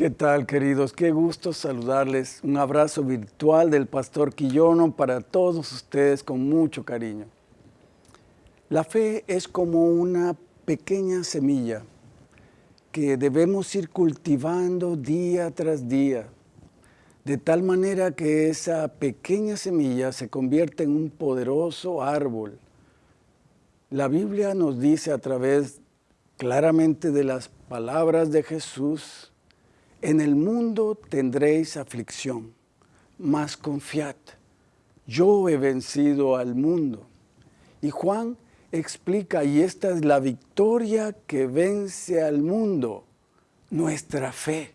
¿Qué tal, queridos? Qué gusto saludarles. Un abrazo virtual del Pastor Quillono para todos ustedes con mucho cariño. La fe es como una pequeña semilla que debemos ir cultivando día tras día, de tal manera que esa pequeña semilla se convierte en un poderoso árbol. La Biblia nos dice a través claramente de las palabras de Jesús, en el mundo tendréis aflicción, mas confiad, yo he vencido al mundo. Y Juan explica, y esta es la victoria que vence al mundo, nuestra fe.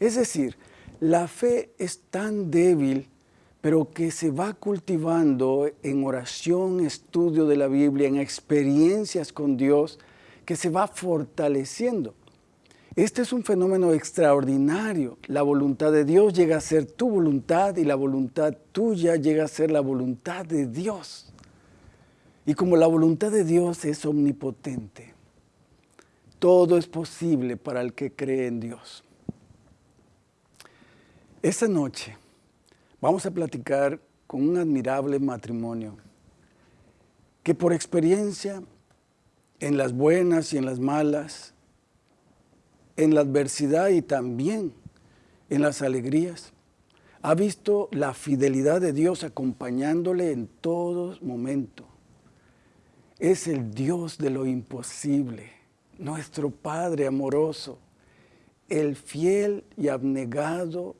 Es decir, la fe es tan débil, pero que se va cultivando en oración, estudio de la Biblia, en experiencias con Dios, que se va fortaleciendo. Este es un fenómeno extraordinario. La voluntad de Dios llega a ser tu voluntad y la voluntad tuya llega a ser la voluntad de Dios. Y como la voluntad de Dios es omnipotente, todo es posible para el que cree en Dios. Esta noche vamos a platicar con un admirable matrimonio que por experiencia, en las buenas y en las malas, en la adversidad y también en las alegrías, ha visto la fidelidad de Dios acompañándole en todo momento es el Dios de lo imposible, nuestro Padre amoroso, el fiel y abnegado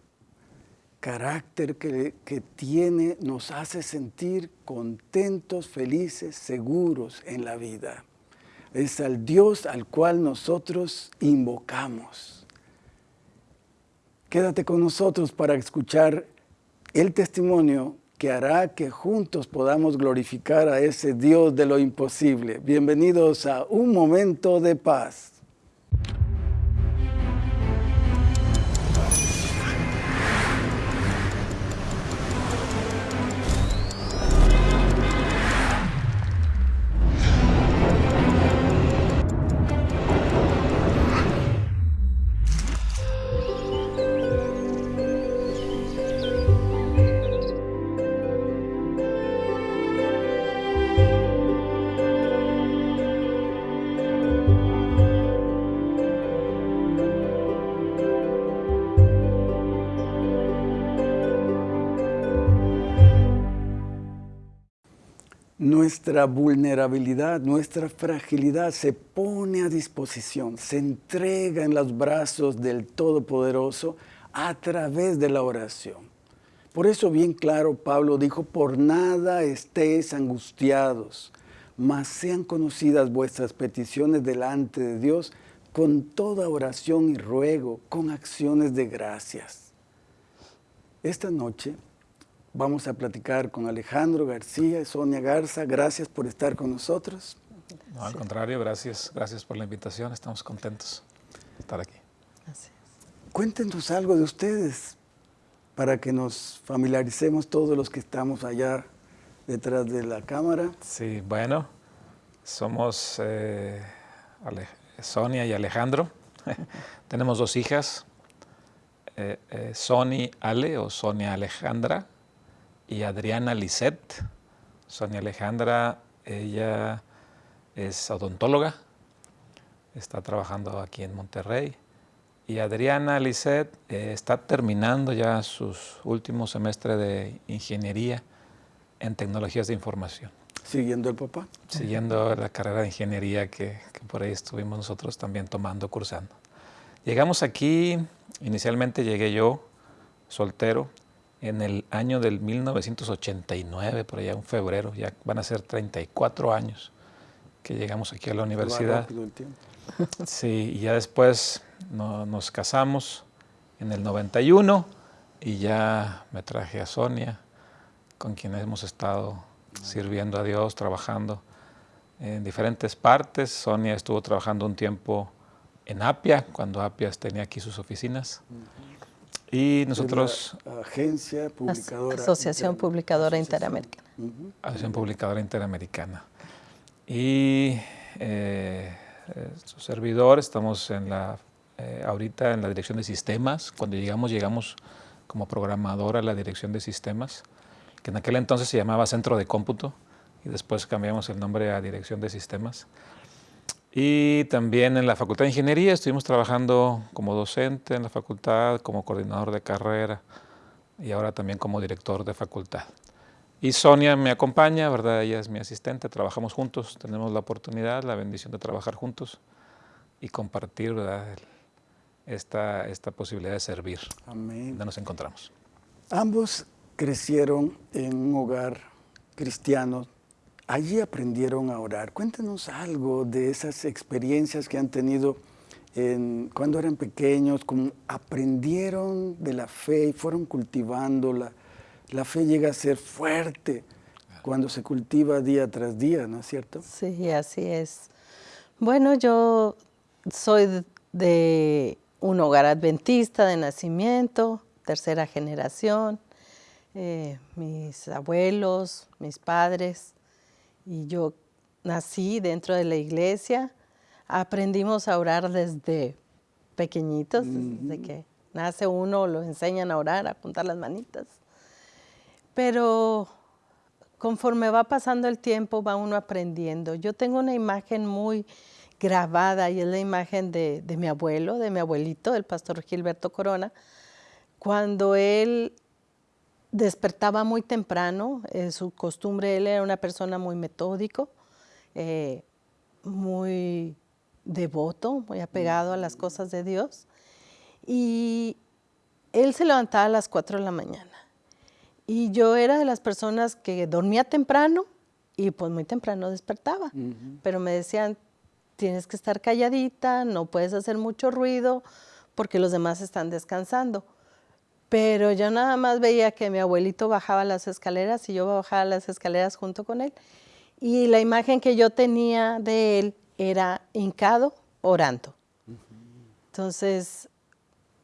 carácter que, que, tiene nos hace sentir contentos, felices, seguros en la vida. Es al Dios al cual nosotros invocamos. Quédate con nosotros para escuchar el testimonio que hará que juntos podamos glorificar a ese Dios de lo imposible. Bienvenidos a Un Momento de Paz. Nuestra vulnerabilidad, nuestra fragilidad se pone a disposición, se entrega en los brazos del Todopoderoso a través de la oración. Por eso bien claro Pablo dijo, por nada estéis angustiados, mas sean conocidas vuestras peticiones delante de Dios con toda oración y ruego, con acciones de gracias. Esta noche Vamos a platicar con Alejandro García y Sonia Garza. Gracias por estar con nosotros. No, al contrario, gracias. Gracias por la invitación. Estamos contentos de estar aquí. Gracias. Cuéntenos algo de ustedes para que nos familiaricemos todos los que estamos allá detrás de la cámara. Sí, bueno, somos eh, Sonia y Alejandro. Tenemos dos hijas, eh, eh, Sony Ale o Sonia Alejandra y Adriana Lisset. Sonia Alejandra, ella es odontóloga, está trabajando aquí en Monterrey. Y Adriana Lisset eh, está terminando ya sus últimos semestres de ingeniería en tecnologías de información. ¿Siguiendo el papá? Siguiendo la carrera de ingeniería que, que por ahí estuvimos nosotros también tomando, cursando. Llegamos aquí, inicialmente llegué yo, soltero, en el año del 1989, por allá en febrero, ya van a ser 34 años que llegamos aquí a la universidad. Sí, y ya después nos casamos en el 91 y ya me traje a Sonia, con quien hemos estado sirviendo a Dios, trabajando en diferentes partes. Sonia estuvo trabajando un tiempo en Apia, cuando Apia tenía aquí sus oficinas. Y nosotros... Agencia Publicadora... Asociación Publicadora Interamericana. Asociación Publicadora Interamericana. Y eh, su servidor, estamos en la eh, ahorita en la dirección de sistemas. Cuando llegamos, llegamos como programador a la dirección de sistemas, que en aquel entonces se llamaba Centro de Cómputo y después cambiamos el nombre a Dirección de Sistemas. Y también en la Facultad de Ingeniería estuvimos trabajando como docente en la facultad, como coordinador de carrera y ahora también como director de facultad. Y Sonia me acompaña, ¿verdad? Ella es mi asistente, trabajamos juntos, tenemos la oportunidad, la bendición de trabajar juntos y compartir, ¿verdad? Esta, esta posibilidad de servir. Amén. Donde nos encontramos. Ambos crecieron en un hogar cristiano. Allí aprendieron a orar. Cuéntenos algo de esas experiencias que han tenido en, cuando eran pequeños, cómo aprendieron de la fe y fueron cultivándola la fe llega a ser fuerte cuando se cultiva día tras día, ¿no es cierto? Sí, así es. Bueno, yo soy de un hogar adventista de nacimiento, tercera generación. Eh, mis abuelos, mis padres y yo nací dentro de la iglesia. Aprendimos a orar desde pequeñitos, desde que nace uno lo enseñan a orar, a juntar las manitas. Pero conforme va pasando el tiempo va uno aprendiendo. Yo tengo una imagen muy grabada y es la imagen de, mi abuelo, de mi abuelito, el pastor Gilberto Corona, cuando él despertaba muy temprano, en su costumbre, él era una persona muy metódico, eh, muy devoto, muy apegado a las cosas de Dios, y él se levantaba a las 4 de la mañana y yo era de las personas que dormía temprano y pues muy temprano despertaba. Pero me decían, tienes que estar calladita, no puedes hacer mucho ruido porque los demás están descansando. Pero yo nada más veía que mi abuelito bajaba las escaleras y yo bajaba las escaleras junto con él. Y la imagen que yo tenía de él era hincado orando. Entonces,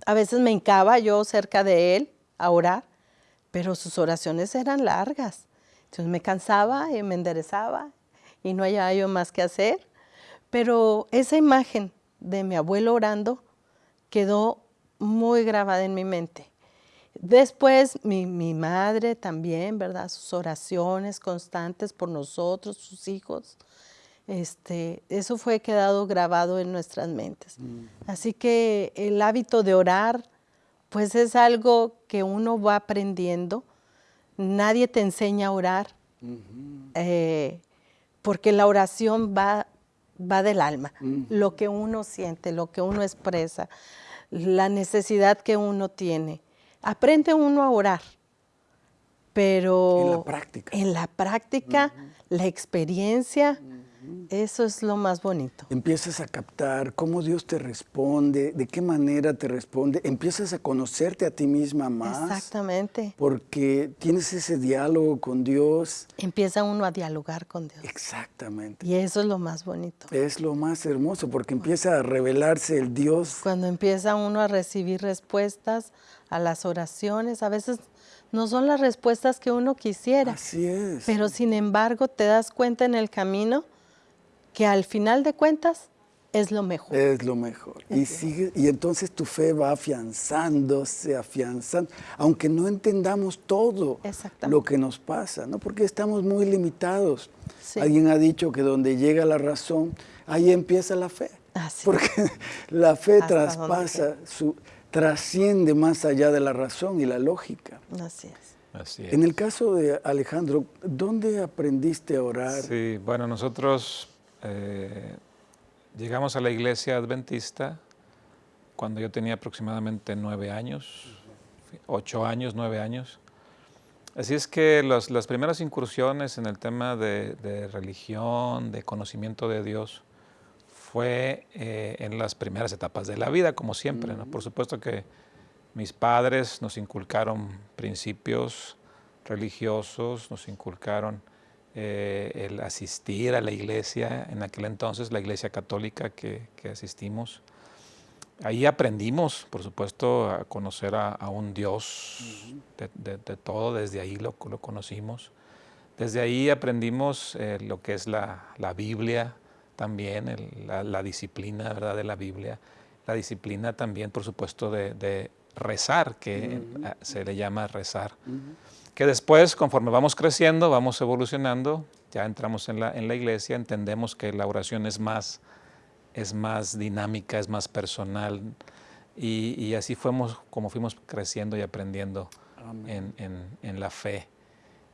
a veces me hincaba yo cerca de él a orar pero sus oraciones eran largas. Entonces me cansaba y me enderezaba y no había yo más que hacer. Pero esa imagen de mi abuelo orando quedó muy grabada en mi mente. Después mi, madre también, ¿verdad? Sus oraciones constantes por nosotros, sus hijos. Este, eso fue quedado grabado en nuestras mentes. Mm. Así que el hábito de orar pues es algo que uno va aprendiendo. Nadie te enseña a orar, eh, porque la oración va, va del alma, lo que uno siente, lo que uno expresa, la necesidad que uno tiene. Aprende uno a orar, pero en la práctica, en la, práctica, la experiencia eso es lo más bonito. Empiezas a captar cómo Dios te responde, de qué manera te responde, empiezas a conocerte a ti misma más. Exactamente. Porque tienes ese diálogo con Dios. Empieza uno a dialogar con Dios. Exactamente. Y eso es lo más bonito. Es lo más hermoso porque empieza a revelarse el Dios. Cuando empieza uno a recibir respuestas a las oraciones, a veces no son las respuestas que uno quisiera. Así es. Pero sin embargo te das cuenta en el camino que al final de cuentas es lo mejor. Es lo mejor. Y, sigue, y entonces tu fe va afianzándose, afianzando, aunque no entendamos todo lo que nos pasa, ¿no? porque estamos muy limitados. Alguien ha dicho que donde llega la razón, ahí empieza la fe. Porque la fe traspasa, su, trasciende más allá de la razón y la lógica. Así es. Así es. En el caso de Alejandro, ¿dónde aprendiste a orar? Sí, bueno, nosotros eh, llegamos a la iglesia adventista cuando yo tenía aproximadamente nueve años, ocho años, nueve años. Así es que las primeras incursiones en el tema de, religión, de conocimiento de Dios, fue eh, en las primeras etapas de la vida, como siempre. Por supuesto que mis padres nos inculcaron principios religiosos, nos inculcaron eh, el asistir a la iglesia, en aquel entonces la iglesia católica que, asistimos. Ahí aprendimos, por supuesto, a conocer a, un Dios de, todo, desde ahí lo, lo conocimos. Desde ahí aprendimos eh, lo que es la, Biblia también, la, disciplina ¿verdad? de la Biblia, la disciplina también, por supuesto, de, rezar, que se le llama rezar. Que después, conforme vamos creciendo, vamos evolucionando, ya entramos en la, en la iglesia, entendemos que la oración es más, es más dinámica, es más personal, y, así fuimos como fuimos creciendo y aprendiendo en, en, la fe.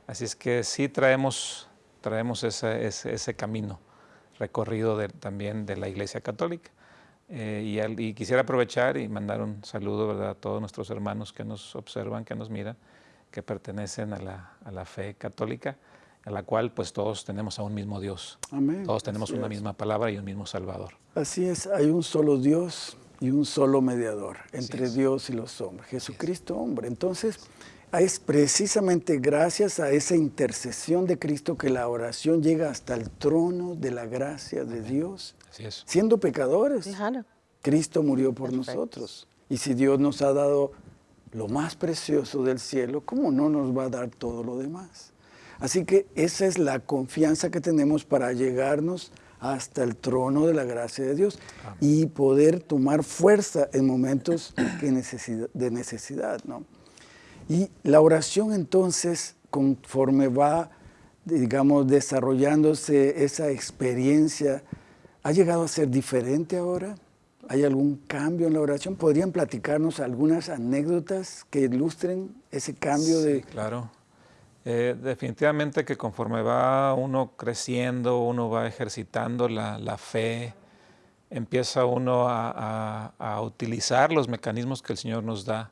Así es que sí traemos, traemos ese, ese, camino recorrido también de la Iglesia Católica. Eh, y, quisiera aprovechar y mandar un saludo ¿verdad? a todos nuestros hermanos que nos observan, que nos miran, que pertenecen a la, a la fe católica, a la cual pues todos tenemos a un mismo Dios. Amén. Todos tenemos una misma palabra y un mismo Salvador. Así es, hay un solo Dios y un solo mediador entre Dios y los hombres, Jesucristo hombre. Entonces, es precisamente gracias a esa intercesión de Cristo que la oración llega hasta el trono de la gracia de Dios. Siendo pecadores, Cristo murió por nosotros. Y si Dios nos ha dado lo más precioso del cielo, ¿cómo no nos va a dar todo lo demás? Así que esa es la confianza que tenemos para llegarnos hasta el trono de la gracia de Dios y poder tomar fuerza en momentos de necesidad. ¿no? Y la oración entonces, conforme va, digamos, desarrollándose esa experiencia, ¿ha llegado a ser diferente ahora? ¿Hay algún cambio en la oración? ¿Podrían platicarnos algunas anécdotas que ilustren ese cambio de... Claro. Eh, definitivamente que conforme va uno creciendo, uno va ejercitando la, fe, empieza uno a, utilizar los mecanismos que el Señor nos da.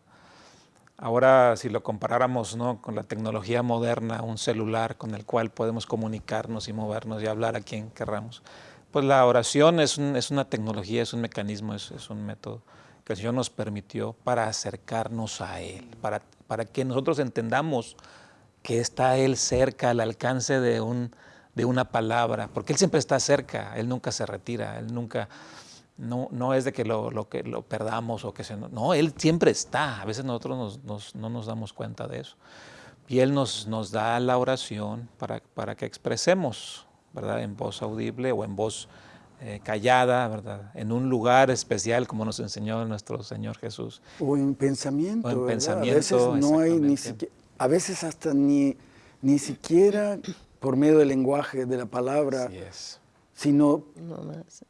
Ahora, si lo comparáramos ¿no? con la tecnología moderna, un celular con el cual podemos comunicarnos y movernos y hablar a quien querramos, pues la oración es, una tecnología, es un mecanismo, es, un método que el Señor nos permitió para acercarnos a Él, para, para que nosotros entendamos que está Él cerca, al alcance de, un, de una palabra, porque Él siempre está cerca, Él nunca se retira, Él nunca, no, no es de que lo, lo, que lo perdamos o que se... No, Él siempre está, a veces nosotros no nos damos cuenta de eso. Y Él nos, nos da la oración para, para que expresemos, ¿verdad? En voz audible o en voz eh, callada, ¿verdad? En un lugar especial como nos enseñó nuestro Señor Jesús. O en pensamiento, o en pensamiento. A veces no hay ni siquiera a veces hasta ni, ni siquiera por medio del lenguaje, de la palabra, sino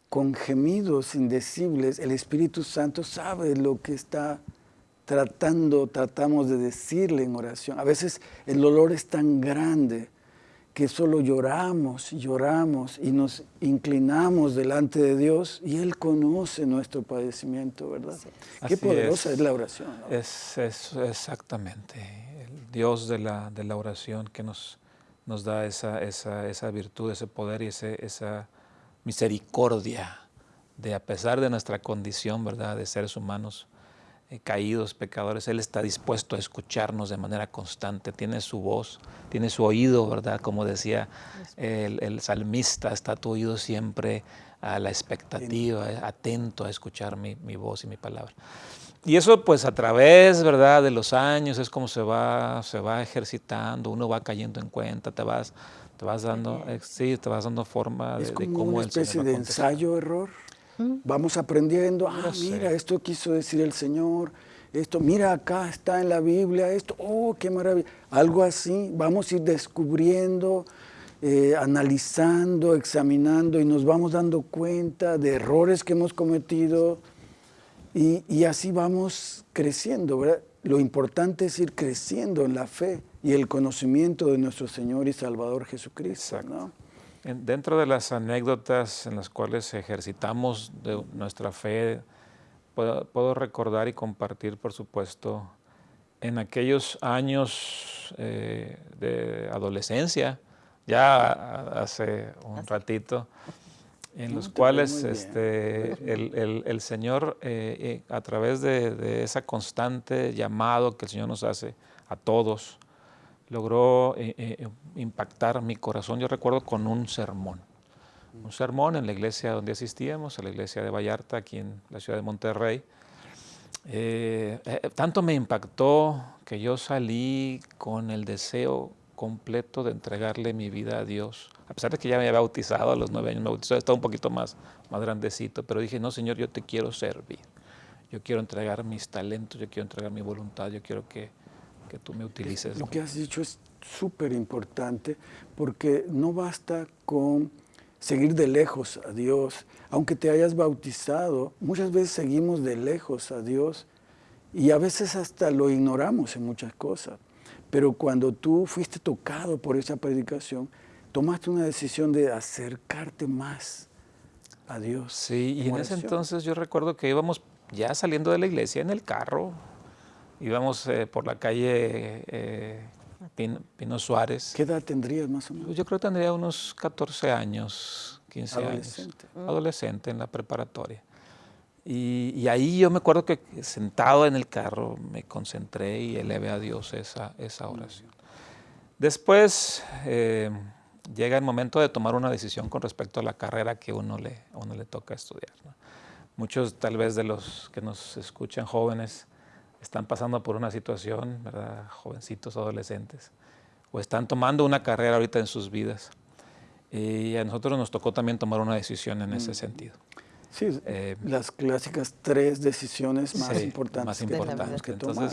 con gemidos indecibles, el Espíritu Santo sabe lo que está tratando, tratamos de decirle en oración. A veces el dolor es tan grande que solo lloramos lloramos y nos inclinamos delante de Dios y Él conoce nuestro padecimiento, ¿verdad? Qué poderosa es. la oración. Es, es, exactamente. El Dios de la, de la oración que nos, nos da esa, esa, esa virtud, ese poder y ese, esa misericordia de a pesar de nuestra condición, ¿verdad?, de seres humanos, eh, caídos, pecadores, Él está dispuesto a escucharnos de manera constante, tiene su voz, tiene su oído, ¿verdad? Como decía el, salmista, está tu oído siempre a la expectativa, atento a escuchar mi, voz y mi palabra. Y eso pues a través, ¿verdad?, de los años es como se va, se va ejercitando, uno va cayendo en cuenta, te vas, te vas dando, eh, sí, te vas dando forma de, cómo una especie de ensayo-error. Vamos aprendiendo, ah, mira, esto quiso decir el Señor, esto, mira, acá está en la Biblia, esto, oh, qué maravilla. Algo así, vamos a ir descubriendo, eh, analizando, examinando y nos vamos dando cuenta de errores que hemos cometido y, y así vamos creciendo, ¿verdad? Lo importante es ir creciendo en la fe y el conocimiento de nuestro Señor y Salvador Jesucristo. ¿no? Dentro de las anécdotas en las cuales ejercitamos de nuestra fe, puedo, recordar y compartir, por supuesto, en aquellos años eh, de adolescencia, ya hace un ratito, en los cuales este, el, Señor, eh, eh, a través de, de, esa constante llamado que el Señor nos hace a todos, logró eh, impactar mi corazón, yo recuerdo, con un sermón. Un sermón en la iglesia donde asistíamos, a la iglesia de Vallarta, aquí en la ciudad de Monterrey. Tanto me impactó que yo salí con el deseo completo de entregarle mi vida a Dios. A pesar de que ya me había bautizado a los nueve años, me bautizó, estaba un poquito más, más grandecito, pero dije, no, Señor, yo te quiero servir. yo quiero entregar mis talentos, yo quiero entregar mi voluntad, yo quiero que, que tú me utilices. Lo que has dicho es súper importante porque no basta con seguir de lejos a Dios, aunque te hayas bautizado, muchas veces seguimos de lejos a Dios y a veces hasta lo ignoramos en muchas cosas. Pero cuando tú fuiste tocado por esa predicación, tomaste una decisión de acercarte más a Dios. Sí, y en ese entonces yo recuerdo que íbamos ya saliendo de la iglesia en el carro, íbamos eh, por la calle eh, Pino, Suárez. ¿Qué edad tendrías más o menos? Yo creo que tendría unos 14 años, 15 Adolescente. años. Adolescente en la preparatoria. Y, ahí yo me acuerdo que sentado en el carro me concentré y elevé a Dios esa, esa oración. Después eh, llega el momento de tomar una decisión con respecto a la carrera que uno le, uno le toca estudiar. Muchos tal vez de los que nos escuchan jóvenes están pasando por una situación, ¿verdad? jovencitos, adolescentes, o están tomando una carrera ahorita en sus vidas. Y a nosotros nos tocó también tomar una decisión en ese mm. sentido. Sí, eh, las clásicas tres decisiones más importantes, más importantes que, tomar.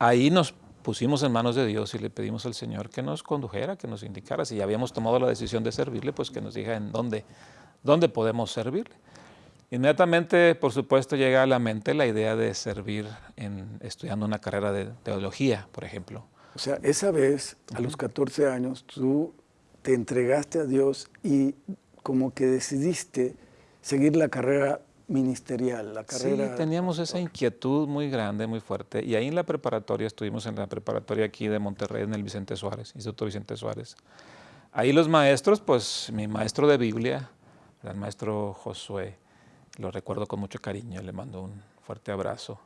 Ahí nos pusimos en manos de Dios y le pedimos al Señor que nos condujera, que nos indicara. Si ya habíamos tomado la decisión de servirle, pues que nos diga en dónde, dónde podemos servirle. Inmediatamente, por supuesto, llega a la mente la idea de servir en, estudiando una carrera de teología, por ejemplo. O sea, esa vez, a los 14 años, tú te entregaste a Dios y como que decidiste seguir la carrera ministerial, la carrera... Sí, teníamos esa inquietud muy grande, muy fuerte. Y ahí en la preparatoria, estuvimos en la preparatoria aquí de Monterrey, en el Vicente Suárez, Instituto Vicente Suárez. Ahí los maestros, pues mi maestro de Biblia, el maestro Josué, lo recuerdo con mucho cariño, le mando un fuerte abrazo.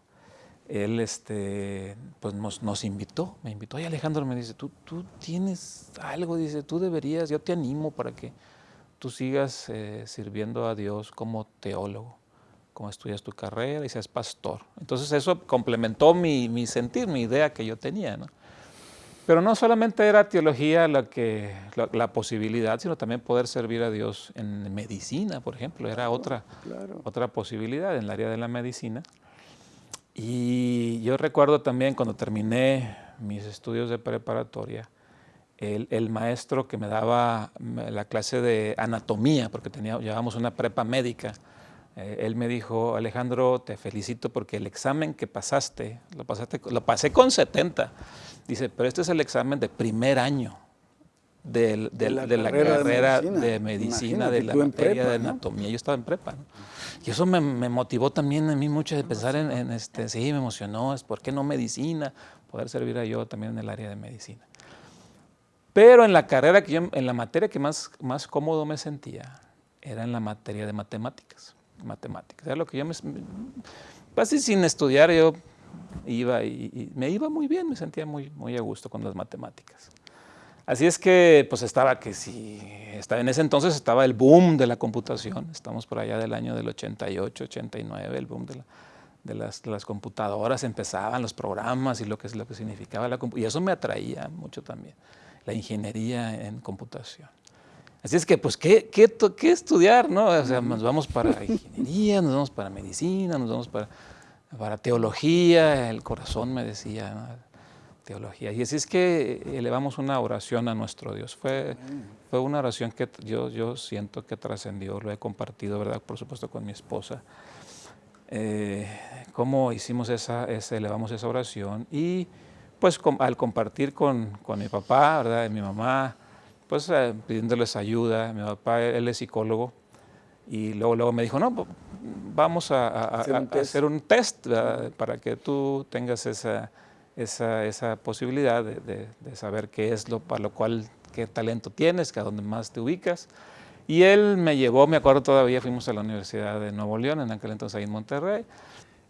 Él este, pues nos, nos invitó, me invitó, y Alejandro me dice, tú, tú tienes algo, dice, tú deberías, yo te animo para que tú sigas eh, sirviendo a Dios como teólogo, como estudias tu carrera y seas pastor. Entonces eso complementó mi, mi sentir, mi idea que yo tenía. ¿no? Pero no solamente era teología la, que, la, posibilidad, sino también poder servir a Dios en medicina, por ejemplo, era otra, otra posibilidad en el área de la medicina. Y yo recuerdo también cuando terminé mis estudios de preparatoria, el, maestro que me daba la clase de anatomía, porque tenía, llevábamos una prepa médica, eh, él me dijo, Alejandro, te felicito porque el examen que pasaste, lo, pasaste, lo pasé con 70. Dice, pero este es el examen de primer año de, la, carrera de medicina, de, la materia de anatomía. Yo estaba en prepa. Y eso me, motivó también a mí mucho de pensar en, este, sí, me emocionó, es por qué no medicina, poder servir a yo también en el área de medicina. Pero en la carrera que yo, en la materia que más, más cómodo me sentía, era en la materia de matemáticas. Matemáticas. Era lo que yo me, casi sin estudiar yo iba y, me iba muy bien, me sentía muy, muy a gusto con las matemáticas. Así es que pues estaba que si, estaba, en ese entonces estaba el boom de la computación, estamos por allá del año del 88, 89, el boom de, de, las, las, computadoras, empezaban los programas y lo que, lo que significaba la computación, y eso me atraía mucho también la ingeniería en computación. Así es que, pues, ¿qué, qué, qué estudiar? No? O sea, nos vamos para ingeniería, nos vamos para medicina, nos vamos para, para teología, el corazón me decía, teología. Y así es que elevamos una oración a nuestro Dios. Fue, fue una oración que yo, yo siento que trascendió, lo he compartido, ¿verdad? Por supuesto, con mi esposa. Eh, cómo hicimos esa, esa, elevamos esa oración y pues al compartir con, con, mi papá, ¿verdad? Y mi mamá, pues eh, pidiéndoles ayuda. Mi papá, él es psicólogo, y luego, luego me dijo, no, vamos a, hacer un test, para que tú tengas esa, esa, esa posibilidad de, de, saber qué es lo para lo cual, qué talento tienes, que a dónde más te ubicas. Y él me llevó, me acuerdo todavía, fuimos a la Universidad de Nuevo León, en aquel entonces ahí en Monterrey,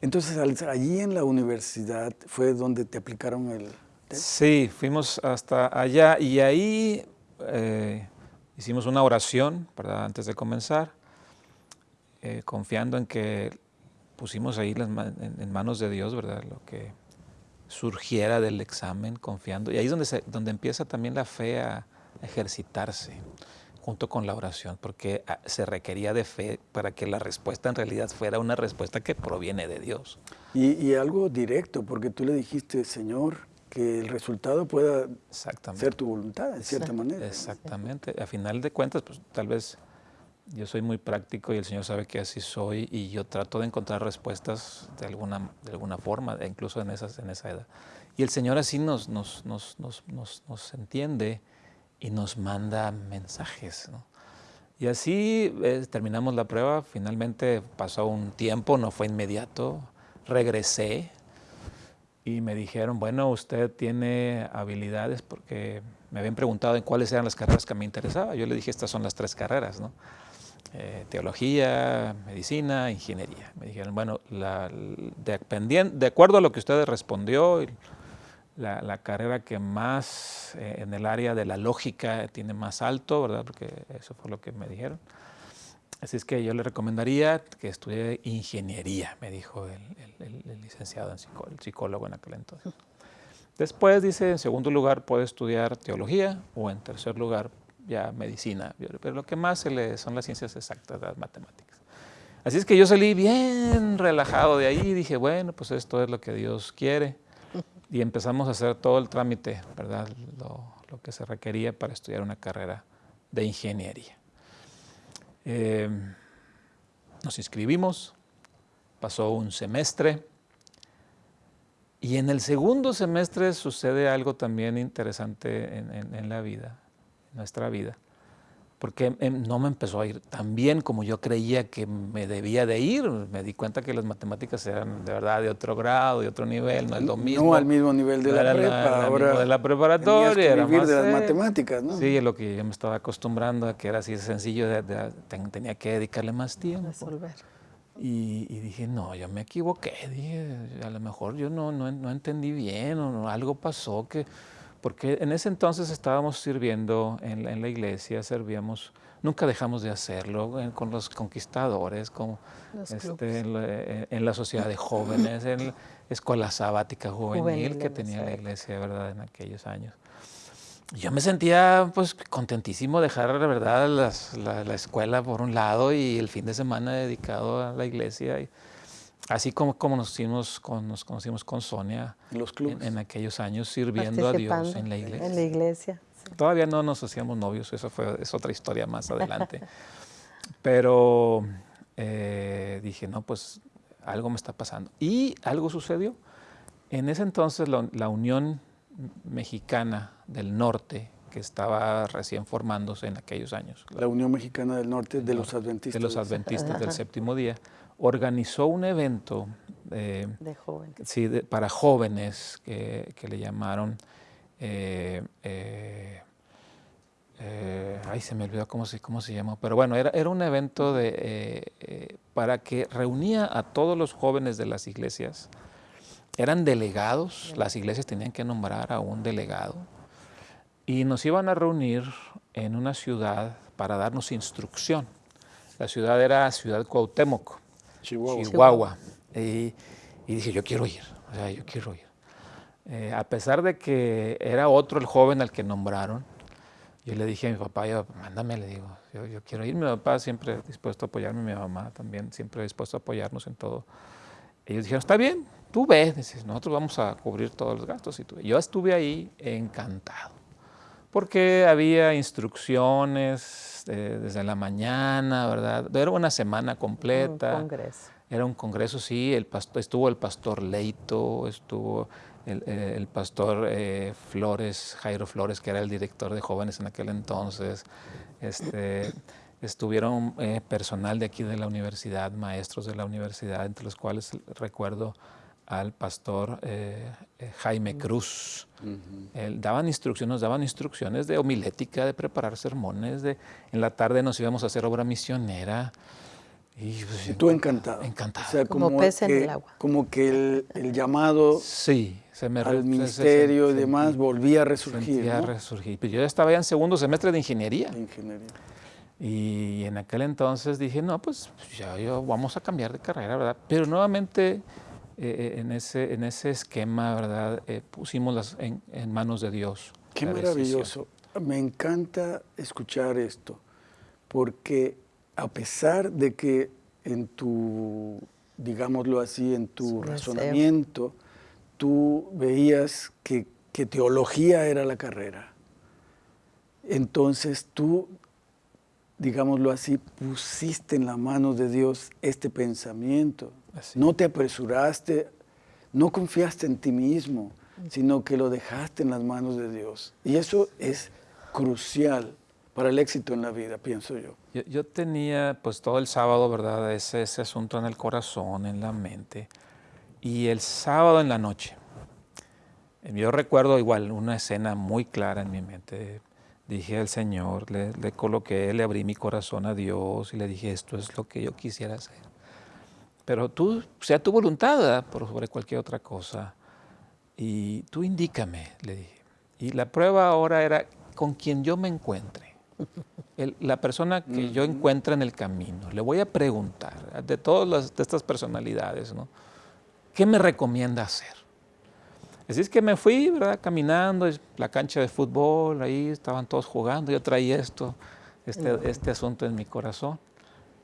entonces, allí en la universidad fue donde te aplicaron el test. Sí, fuimos hasta allá y ahí eh, hicimos una oración para antes de comenzar, eh, confiando en que pusimos ahí en, manos de Dios, ¿verdad? Lo que surgiera del examen, confiando. Y ahí es donde, donde empieza también la fe a ejercitarse junto con la oración, porque ah, se requería de fe para que la respuesta en realidad fuera una respuesta que proviene de Dios. Y, algo directo, porque tú le dijiste, Señor, que el resultado pueda ser tu voluntad, en cierta manera. Exactamente. A final de cuentas, pues tal vez yo soy muy práctico y el Señor sabe que así soy y yo trato de encontrar respuestas de alguna, de alguna forma, incluso en, esas, en esa edad. Y el Señor así nos, nos, nos, nos entiende y nos manda mensajes. Y así eh, terminamos la prueba, finalmente pasó un tiempo, no fue inmediato, regresé y me dijeron, bueno, usted tiene habilidades porque me habían preguntado en cuáles eran las carreras que me interesaba. Yo le dije, estas son las tres carreras, ¿no? Eh, teología, medicina, ingeniería. Me dijeron, bueno, la, de, de, acuerdo a lo que usted respondió, la, carrera que más eh, en el área de la lógica tiene más alto, ¿verdad? Porque eso fue lo que me dijeron. Así es que yo le recomendaría que estudie ingeniería, me dijo el, licenciado, en el psicólogo en aquel entonces. Después dice, en segundo lugar puede estudiar teología o en tercer lugar ya medicina, pero lo que más le son las ciencias exactas, las matemáticas. Así es que yo salí bien relajado de ahí y dije, bueno, pues esto es lo que Dios quiere y empezamos a hacer todo el trámite, ¿verdad? Lo, que se requería para estudiar una carrera de ingeniería. Em, nos inscribimos, pasó un semestre y en el segundo semestre sucede algo también interesante en la vida, en nuestra vida porque em, no me empezó a ir tan bien como yo creía que me debía de ir. Me di cuenta que las matemáticas eran de verdad de otro grado, de otro nivel, no es lo mismo. No al mismo nivel de la, prepa, ahora de la preparatoria. Que vivir de las matemáticas, ¿no? Sí, lo que yo me estaba acostumbrando a que era así sencillo, tenía que dedicarle más tiempo. Resolver. Y, dije, no, yo me equivoqué, dije, a lo mejor yo no, no, no entendí bien o algo pasó que porque en ese entonces estábamos sirviendo en la, iglesia, servíamos, nunca dejamos de hacerlo con los conquistadores, como este, en, la, sociedad de jóvenes, en la escuela sabática juvenil, que tenía la iglesia, ¿verdad?, en aquellos años. Yo me sentía pues contentísimo dejar verdad la, la, escuela por un lado y el fin de semana dedicado a la iglesia. Y, Así como, como nos, conocimos con, nos conocimos con Sonia Los clubes. En, aquellos años sirviendo a Dios en la iglesia. En la iglesia. Todavía no nos hacíamos novios, eso fue, es otra historia más adelante. Pero eh, dije, no, pues algo me está pasando. Y algo sucedió. En ese entonces la, Unión Mexicana del Norte, que estaba recién formándose en aquellos años. La, Unión Mexicana del Norte de los Adventistas. De los Adventistas del séptimo día organizó un evento de jóvenes. Sí, para jóvenes que, le llamaron, eh, eh, eh, ay se me olvidó cómo se, cómo se llamó, pero bueno, era, era un evento de, para que reunía a todos los jóvenes de las iglesias, eran delegados, las iglesias tenían que nombrar a un delegado, y nos iban a reunir en una ciudad para darnos instrucción. La ciudad era Ciudad Cuauhtémoc. Chihuahua. Y, dije, yo quiero ir, o sea, yo quiero ir. Eh, a pesar de que era otro el joven al que nombraron, yo le dije a mi papá, yo, mándame, le digo, yo, quiero ir. Mi papá siempre dispuesto a apoyarme, mi mamá también siempre dispuesto a apoyarnos en todo. Ellos dijeron, está bien, tú ves, nosotros vamos a cubrir todos los gastos. Y tú. Yo estuve ahí encantado, porque había instrucciones, este, desde la mañana, ¿verdad? Era una semana completa. Un congreso. Era un congreso, sí. El pastor, estuvo el pastor Leito, estuvo el, eh, pastor eh, Flores, Jairo Flores, que era el director de jóvenes en aquel entonces. Este, estuvieron eh, personal de aquí de la universidad, maestros de la universidad, entre los cuales recuerdo al pastor eh, eh, Jaime Cruz. daban instrucciones, nos daban instrucciones de homilética, de preparar sermones, de, en la tarde nos íbamos a hacer obra misionera. Y, pues, tú encantado. Encantado. como, pez en el agua. Como que el, llamado sí, se me al ministerio y demás volvía a resurgir. Volvía a resurgir. Pero yo estaba ya en segundo semestre de ingeniería. De ingeniería. Y en aquel entonces dije, no, pues ya yo, vamos a cambiar de carrera, ¿verdad? Pero nuevamente eh, eh, en, ese, en ese esquema, ¿verdad? Eh, pusimos las en, manos de Dios. Qué maravilloso. Me encanta escuchar esto, porque a pesar de que en tu, digámoslo así, en tu razonamiento, tú veías que, que teología era la carrera, entonces tú, digámoslo así, pusiste en la mano de Dios este pensamiento. No te apresuraste, no confiaste en ti mismo, sino que lo dejaste en las manos de Dios. Y eso es crucial para el éxito en la vida, pienso yo. Yo, tenía pues todo el sábado, ¿verdad? Ese, ese asunto en el corazón, en la mente. Y el sábado en la noche, yo recuerdo igual una escena muy clara en mi mente dije al Señor, le, coloqué, le abrí mi corazón a Dios y le dije, esto es lo que yo quisiera hacer. Pero tú, sea tu voluntad por sobre cualquier otra cosa. Y tú indícame, le dije. Y la prueba ahora era con quien yo me encuentre. la persona que yo encuentre en el camino. Le voy a preguntar de todas de estas personalidades, ¿no? ¿Qué me recomienda hacer? Así es que me fui, ¿verdad? Caminando, la cancha de fútbol, ahí estaban todos jugando, yo traía esto, este, este asunto en mi corazón.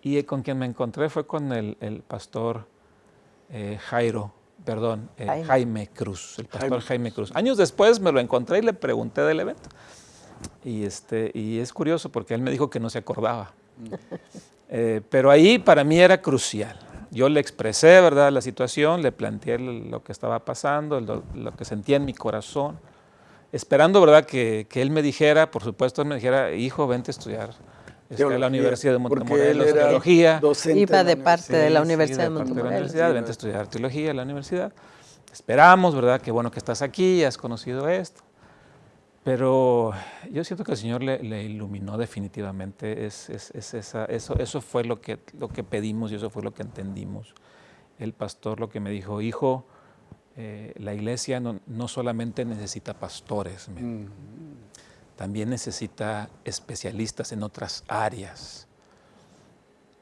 Y con quien me encontré fue con el, pastor eh, Jairo, perdón, eh, Jaime. Cruz, el pastor Jaime. Cruz. Años después me lo encontré y le pregunté del evento. Y, este, y es curioso porque él me dijo que no se acordaba. Eh, pero ahí para mí era crucial yo le expresé, ¿verdad?, la situación, le planteé lo que estaba pasando, lo, que sentía en mi corazón, esperando, ¿verdad?, que, él me dijera, por supuesto, él me dijera, hijo, vente a estudiar este, a la Universidad de Montemorelos, teología. Iba de, parte de la Universidad de, Montemorelos. vente a estudiar teología en la universidad. Esperamos, ¿verdad?, que bueno que estás aquí, has conocido esto. Pero yo siento que el Señor le, iluminó definitivamente. Es, esa, eso, eso fue lo que, lo que pedimos y eso fue lo que entendimos. El pastor lo que me dijo, hijo, eh, la iglesia no, solamente necesita pastores, mm. También necesita especialistas en otras áreas.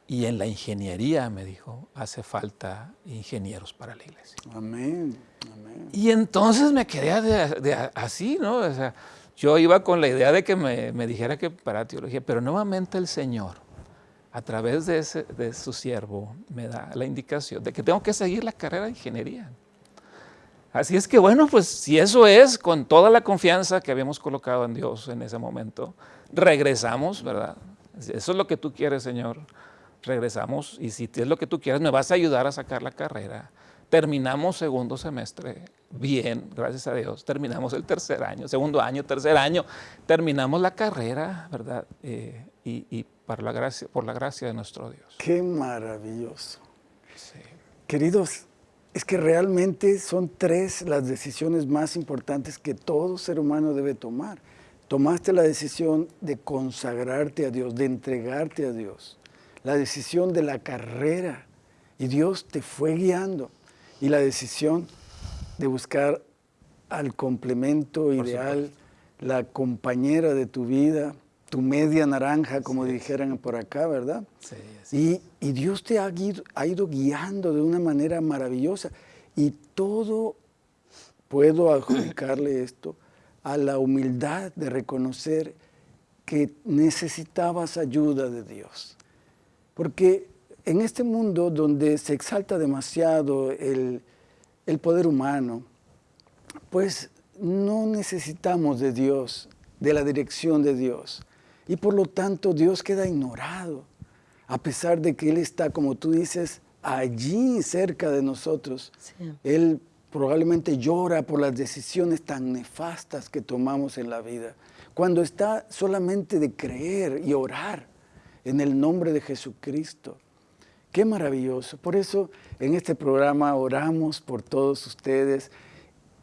Y en la ingeniería, me dijo, hace falta ingenieros para la iglesia. Amén. Y entonces me quedé así, ¿no? O sea, yo iba con la idea de que me, dijera que para teología, pero nuevamente el Señor, a través de, ese, de su siervo, me da la indicación de que tengo que seguir la carrera de ingeniería. Así es que bueno, pues si eso es, con toda la confianza que habíamos colocado en Dios en ese momento, regresamos, ¿verdad? Eso es lo que tú quieres, Señor regresamos y si es lo que tú quieres, me vas a ayudar a sacar la carrera. Terminamos segundo semestre bien, gracias a Dios. Terminamos el tercer año, segundo año, tercer año. Terminamos la carrera, ¿verdad? Eh, y, para la gracia, por la gracia de nuestro Dios. Qué maravilloso. Queridos, es que realmente son tres las decisiones más importantes que todo ser humano debe tomar. Tomaste la decisión de consagrarte a Dios, de entregarte a Dios. La decisión de la carrera. Y Dios te fue guiando. Y la decisión de buscar al complemento ideal, la compañera de tu vida, tu media naranja, como dijeran por acá, ¿verdad? Sí, y, y, Dios te ha ido, ha ido guiando de una manera maravillosa y todo puedo adjudicarle esto a la humildad de reconocer que necesitabas ayuda de Dios. Porque en este mundo donde se exalta demasiado el, poder humano, pues no necesitamos de Dios, de la dirección de Dios. Y por lo tanto Dios queda ignorado, a pesar de que Él está, como tú dices, allí cerca de nosotros. Él probablemente llora por las decisiones tan nefastas que tomamos en la vida. Cuando está solamente de creer y orar en el nombre de Jesucristo. Qué maravilloso. Por eso en este programa oramos por todos ustedes.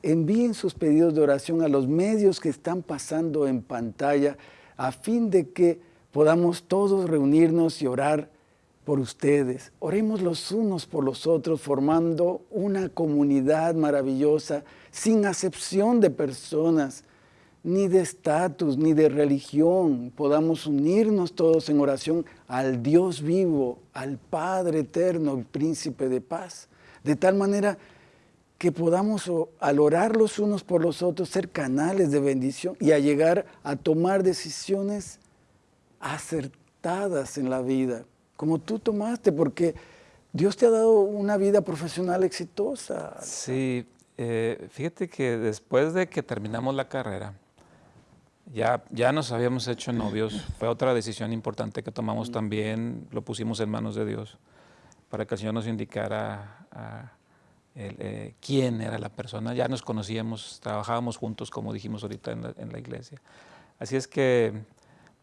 Envíen sus pedidos de oración a los medios que están pasando en pantalla a fin de que podamos todos reunirnos y orar por ustedes. Oremos los unos por los otros formando una comunidad maravillosa sin acepción de personas ni de estatus, ni de religión, podamos unirnos todos en oración al Dios vivo, al Padre eterno, el príncipe de paz, de tal manera que podamos al orar los unos por los otros ser canales de bendición y a llegar a tomar decisiones acertadas en la vida, como tú tomaste, porque Dios te ha dado una vida profesional exitosa. Sí, eh, fíjate que después de que terminamos la carrera, ya, ya nos habíamos hecho novios, fue otra decisión importante que tomamos también, lo pusimos en manos de Dios, para que el Señor nos indicara eh, quién era la persona. Ya nos conocíamos, trabajábamos juntos, como dijimos ahorita en la, iglesia. Así es que,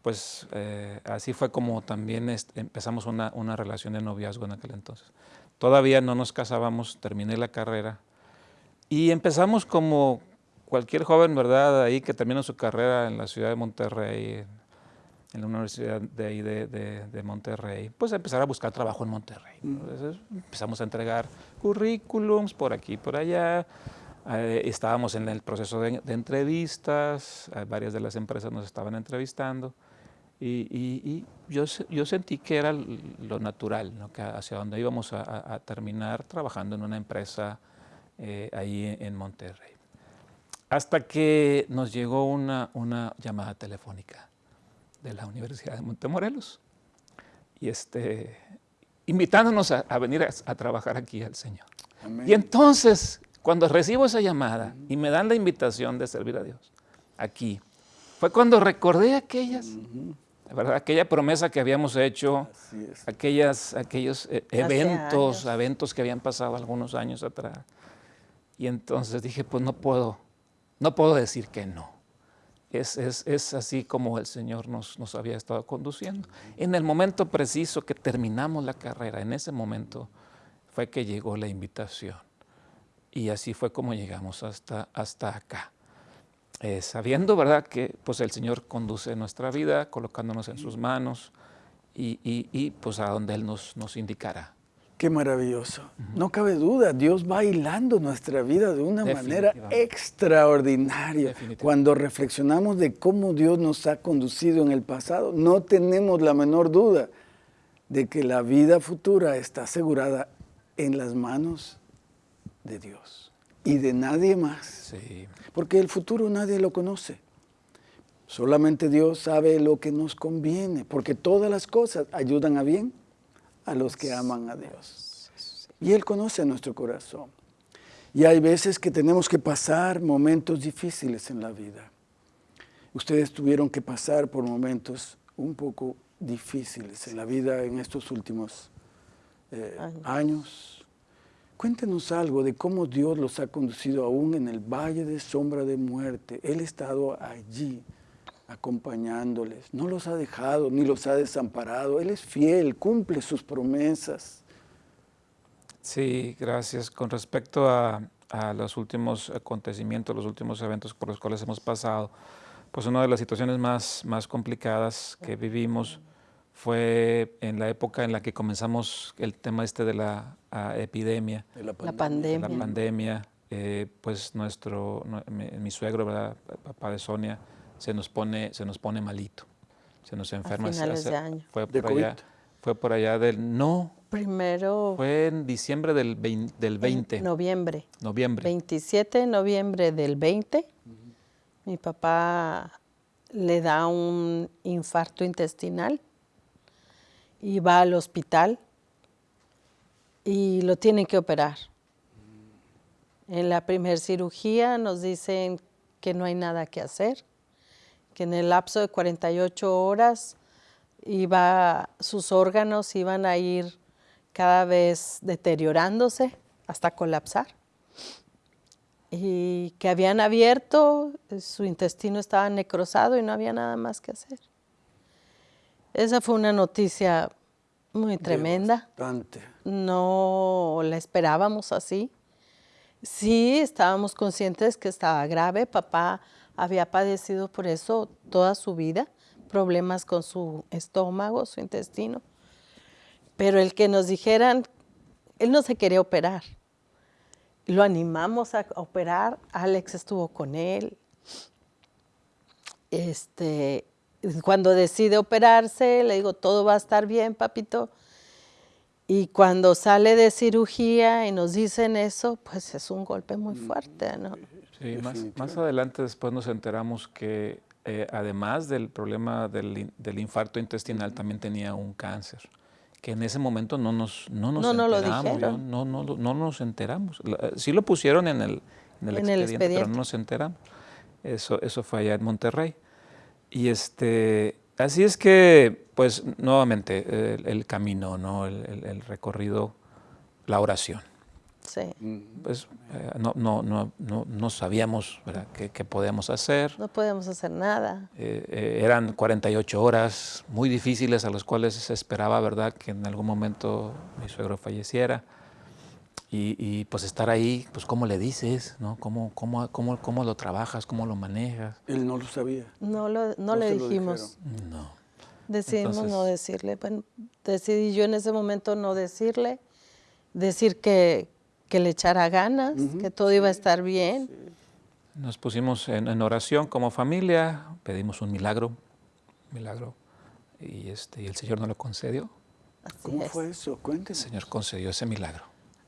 pues, eh, así fue como también empezamos una, una relación de noviazgo en aquel entonces. Todavía no nos casábamos, terminé la carrera y empezamos como cualquier joven, ¿verdad? Ahí que termina su carrera en la ciudad de Monterrey, en la universidad de ahí de, Monterrey, pues empezar a buscar trabajo en Monterrey. Entonces empezamos a entregar currículums por aquí y por allá. Eh, estábamos en el proceso de, entrevistas, eh, varias de las empresas nos estaban entrevistando y, yo, yo, sentí que era lo natural, ¿no? que hacia donde íbamos a, terminar trabajando en una empresa eh, ahí en Monterrey. Hasta que nos llegó una, una llamada telefónica de la Universidad de Montemorelos y este, invitándonos a, venir a, trabajar aquí al Señor. Y entonces, cuando recibo esa llamada y me dan la invitación de servir a Dios aquí, fue cuando recordé aquellas, ¿verdad? aquella promesa que habíamos hecho, aquellas, aquellos eh, eventos, eventos que habían pasado algunos años atrás. Y entonces dije, pues no puedo, no puedo decir que no. Es, es, así como el Señor nos, nos, había estado conduciendo. En el momento preciso que terminamos la carrera, en ese momento fue que llegó la invitación. Y así fue como llegamos hasta, hasta acá. Eh, sabiendo, ¿verdad?, que pues el Señor conduce nuestra vida, colocándonos en sus manos y, y, y pues a donde Él nos, nos indicará. Qué maravilloso. No cabe duda, Dios va hilando nuestra vida de una manera extraordinaria. Cuando reflexionamos de cómo Dios nos ha conducido en el pasado, no tenemos la menor duda de que la vida futura está asegurada en las manos de Dios y de nadie más. Porque el futuro nadie lo conoce. Solamente Dios sabe lo que nos conviene, porque todas las cosas ayudan a bien a los que aman a Dios. Y Él conoce nuestro corazón. Y hay veces que tenemos que pasar momentos difíciles en la vida. Ustedes tuvieron que pasar por momentos un poco difíciles en la vida en estos últimos eh, años. Cuéntenos algo de cómo Dios los ha conducido aún en el valle de sombra de muerte. Él ha estado allí acompañándoles. No los ha dejado ni los ha desamparado. Él es fiel, cumple sus promesas. Sí, gracias. Con respecto a, los últimos acontecimientos, los últimos eventos por los cuales hemos pasado, pues una de las situaciones más, más complicadas que vivimos fue en la época en la que comenzamos el tema este de la epidemia. la pandemia. La pandemia. Eh, pues nuestro, mi, suegro, ¿verdad? papá de Sonia, se nos pone, se nos pone malito, se nos enferma. A finales de año. Fue por, allá, fue por allá del, no. Primero. Fue en diciembre del, del 20. noviembre. Noviembre. 27 de noviembre del 20. Mi papá le da un infarto intestinal y va al hospital y lo tienen que operar. En la primera cirugía nos dicen que no hay nada que hacer, que en el lapso de 48 horas iba, sus órganos iban a ir cada vez deteriorándose hasta colapsar. Y que habían abierto, su intestino estaba necrosado y no había nada más que hacer. Esa fue una noticia muy tremenda. No la esperábamos así. Sí, estábamos conscientes que estaba grave. Papá había padecido por eso toda su vida, problemas con su estómago, su intestino. Pero el que nos dijeran, él no se quería operar. Lo animamos a operar, Alex estuvo con él. Este, cuando decide operarse, le digo, todo va a estar bien, papito. Y cuando sale de cirugía y nos dicen eso, pues es un golpe muy fuerte, ¿no? Sí, más, más, adelante después nos enteramos que eh, además del problema del, del, infarto intestinal, también tenía un cáncer, que en ese momento no nos, no nos no, enteramos. lo no, no, no, nos enteramos. Sí lo pusieron en el, en el, expediente, pero no nos enteramos. Eso, eso fue allá en Monterrey. Y este, así es que, pues, nuevamente, el, camino, ¿no? el recorrido, la oración. Sí. Pues eh, no, no, no, no, sabíamos qué, podíamos hacer. No podíamos hacer nada. Eh, eh, eran 48 horas muy difíciles a las cuales se esperaba ¿verdad? que en algún momento mi suegro falleciera. Y, pues estar ahí, pues cómo le dices, ¿no? ¿Cómo, cómo, cómo, cómo lo trabajas, cómo lo manejas. Él no lo sabía. No, lo, no, le dijimos. No. Decidimos no decirle. Bueno, decidí yo en ese momento no decirle, decir que, que le echara ganas, que todo iba a estar bien. Nos pusimos en, oración como familia, pedimos un milagro, milagro, y, este, y el Señor nos lo concedió. ¿Cómo fue eso? Cuénteme. El Señor concedió ese milagro.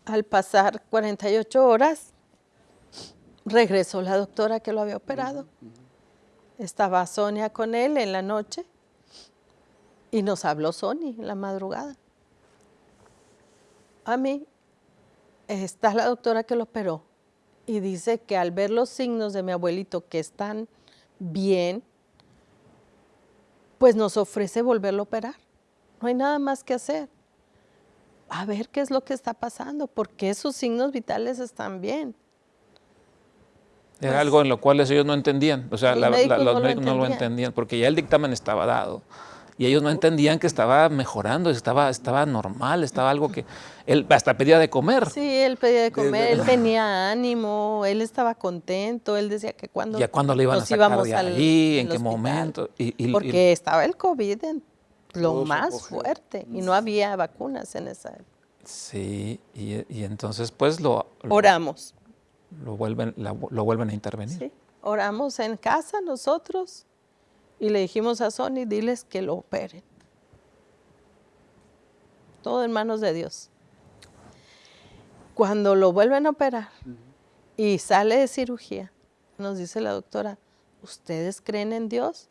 Al pasar 48 horas, regresó la doctora que lo había operado. Estaba Sonia con él en la noche y nos habló Sonia en la madrugada. A mí está la doctora que lo operó y dice que al ver los signos de mi abuelito que están bien, pues nos ofrece volverlo a operar. No hay nada más que hacer. A ver qué es lo que está pasando, porque sus signos vitales están bien. Era pues algo en lo cual ellos no entendían, o sea, los médicos no lo entendían, porque ya el dictamen estaba dado y ellos no entendían que estaba mejorando, estaba, estaba normal, estaba algo que él hasta pedía de comer. Sí, él pedía de comer, él tenía ánimo, él estaba contento, él decía que cuando ya cuando le iban a sacar de allí, en qué momento. Y, Porque estaba el COVID en lo más fuerte y no había vacunas en esa época. Sí, y, entonces pues lo, oramos. Lo vuelven, lo vuelven a intervenir. Sí, oramos en casa nosotros y le dijimos a Sony, diles que lo operen. Todo en manos de Dios. Cuando lo vuelven a operar y sale de cirugía, nos dice la doctora, ¿ustedes creen en Dios?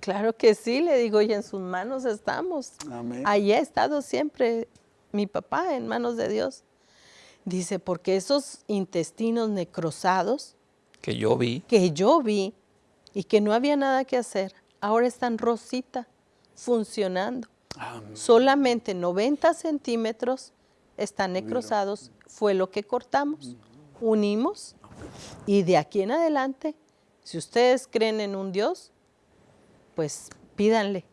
Claro que sí, le digo, y en sus manos estamos. Amén. Ahí ha estado siempre mi papá, en manos de Dios. Dice, porque esos intestinos necrosados. Que yo vi. Que yo vi, y que no había nada que hacer, ahora están rosita, funcionando. Solamente 90 centímetros están necrosados, fue lo que cortamos, unimos y de aquí en adelante, si ustedes creen en un Dios, pues pídanle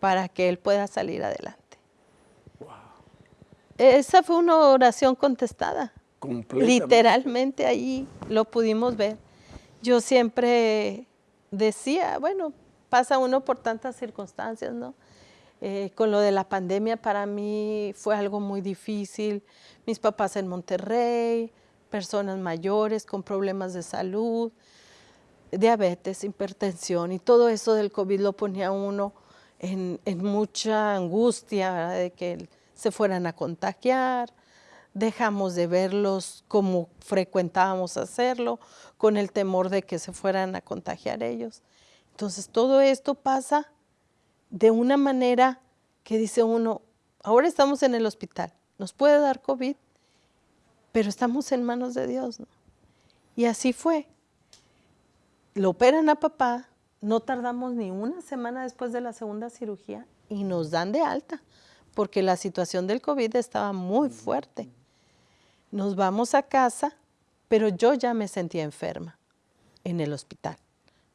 para que Él pueda salir adelante. Esa fue una oración contestada. Literalmente ahí lo pudimos ver. Yo siempre decía, bueno, pasa uno por tantas circunstancias, ¿no? Eh, con lo de la pandemia para mí fue algo muy difícil. Mis papás en Monterrey, personas mayores con problemas de salud, diabetes, hipertensión y todo eso del COVID lo ponía uno en, mucha angustia de que se fueran a contagiar. Dejamos de verlos como frecuentábamos hacerlo, con el temor de que se fueran a contagiar ellos. Entonces todo esto pasa de una manera que dice uno, ahora estamos en el hospital, nos puede dar COVID, pero estamos en manos de Dios. Y así fue. Lo operan a papá, no tardamos ni una semana después de la segunda cirugía y nos dan de alta, porque la situación del COVID estaba muy fuerte. Nos vamos a casa pero yo ya me sentía enferma en el hospital.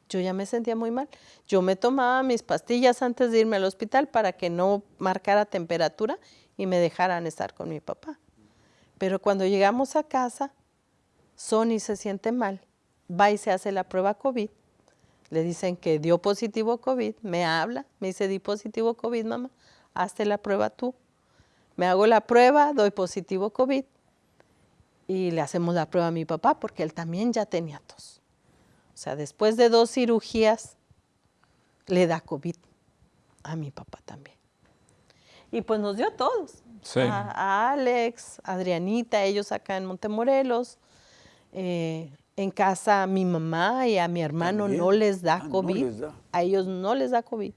Yo ya me sentía muy mal. Yo me tomaba mis pastillas antes de irme al hospital para que no marcara temperatura y me dejaran estar con mi papá. Pero cuando llegamos a casa, Sony se siente mal, va y se hace la prueba COVID. Le dicen que dio positivo COVID, me habla, me dice, di positivo COVID, mamá, hazte la prueba tú. Me hago la prueba, doy positivo COVID y le hacemos la prueba a mi papá porque él también ya tenía tos. O sea, después de dos cirugías, le da COVID a mi papá también. Y pues nos dio a todos. A, Alex, Adrianita, ellos acá en Montemorelos, eh, En casa a mi mamá y a mi hermano También. no les da Ah, no COVID. les da. A ellos no les da COVID.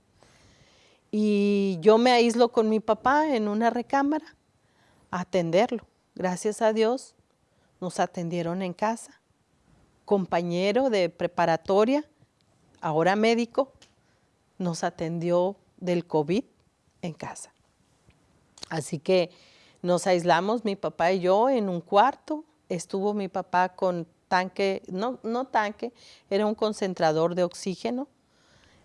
Y yo me aíslo con mi papá en una recámara a atenderlo. Gracias a Dios nos atendieron en casa. Compañero de preparatoria, ahora médico, nos atendió del COVID en casa. Así que nos aislamos mi papá y yo en un cuarto. Estuvo mi papá con tanque, no, no tanque, era un concentrador de oxígeno.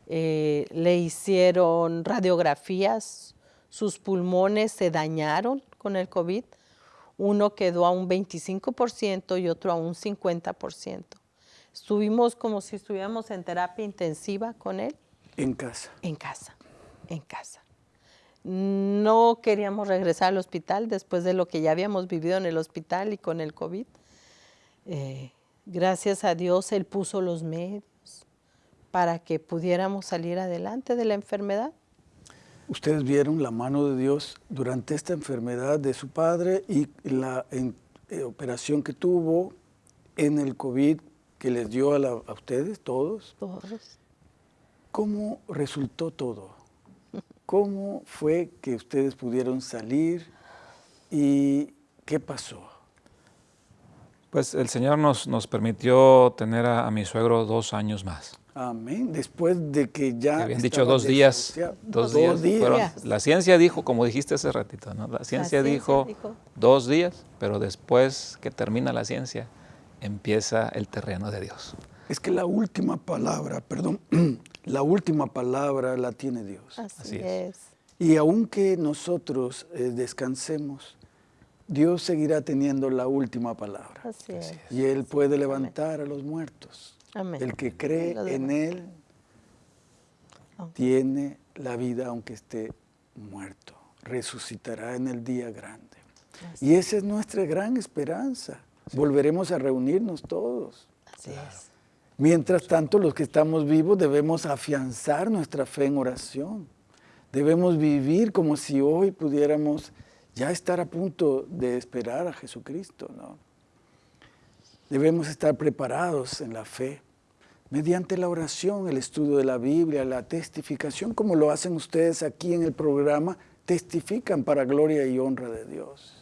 Eh, le hicieron radiografías, sus pulmones se dañaron con el COVID. Uno quedó a un 25% y otro a un 50%. Estuvimos como si estuviéramos en terapia intensiva con él En casa. en casa, en casa. No queríamos regresar al hospital después de lo que ya habíamos vivido en el hospital y con el COVID. Eh, gracias a Dios, Él puso los medios para que pudiéramos salir adelante de la enfermedad. Ustedes vieron la mano de Dios durante esta enfermedad de su padre y la en- eh, operación que tuvo en el COVID que les dio a, la- a ustedes, todos. Todos. ¿Cómo resultó todo? ¿Cómo fue que ustedes pudieron salir y qué pasó? Pues el Señor nos, nos permitió tener a, a mi suegro dos años más. Amén. Después de que ya. Que habían dicho dos días. Dos, Dos días. fueron- días. la ciencia dijo, como dijiste hace ratito, ¿no? La ciencia, ciencia dijo, dijo. dos días, pero después que termina la ciencia, empieza el terreno de Dios. Es que la última palabra, perdón, la última palabra la tiene Dios. Así, Así es. es. Y aunque nosotros eh, descansemos, Dios seguirá teniendo la última palabra. Así es. Y Él puede levantar a los muertos. Amén. El que cree en. Él tiene la vida aunque esté muerto. Resucitará en el día grande. Y esa es nuestra gran esperanza. Volveremos a reunirnos todos. Así es. Mientras tanto, los que estamos vivos debemos afianzar nuestra fe en oración. Debemos vivir como si hoy pudiéramos ya estar a punto de esperar a Jesucristo. ¿no? Debemos estar preparados en la fe, mediante la oración, el estudio de la Biblia, la testificación, como lo hacen ustedes aquí en el programa, testifican para gloria y honra de Dios.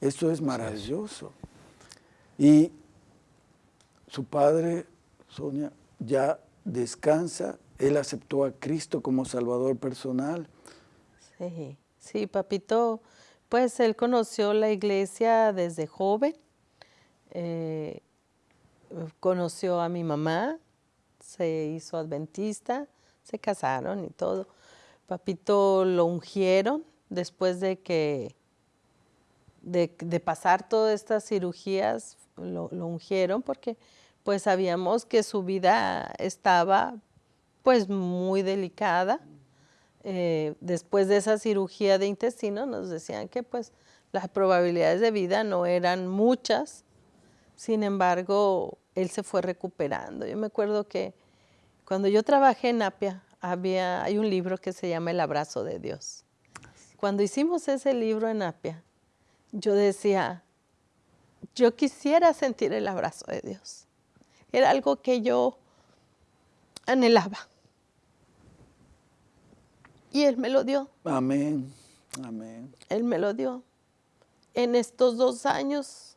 Esto es maravilloso. Y su padre, Sonia, ya descansa. Él aceptó a Cristo como Salvador personal. Sí, sí, papito, pues él conoció la iglesia desde joven, eh, conoció a mi mamá, se hizo adventista, se casaron y todo. Papito lo ungieron después de que, de, pasar todas estas cirugías, lo, lo ungieron porque pues sabíamos que su vida estaba pues muy delicada. Eh, después de esa cirugía de intestino nos decían que pues las probabilidades de vida no eran muchas, sin embargo él se fue recuperando. Yo me acuerdo que cuando yo trabajé en Apia había, hay un libro que se llama El abrazo de Dios. Cuando hicimos ese libro en Apia, yo decía, yo quisiera sentir el abrazo de Dios. Era algo que yo anhelaba. Y Él me lo dio, Amén. Amén. Él me lo dio. En estos dos años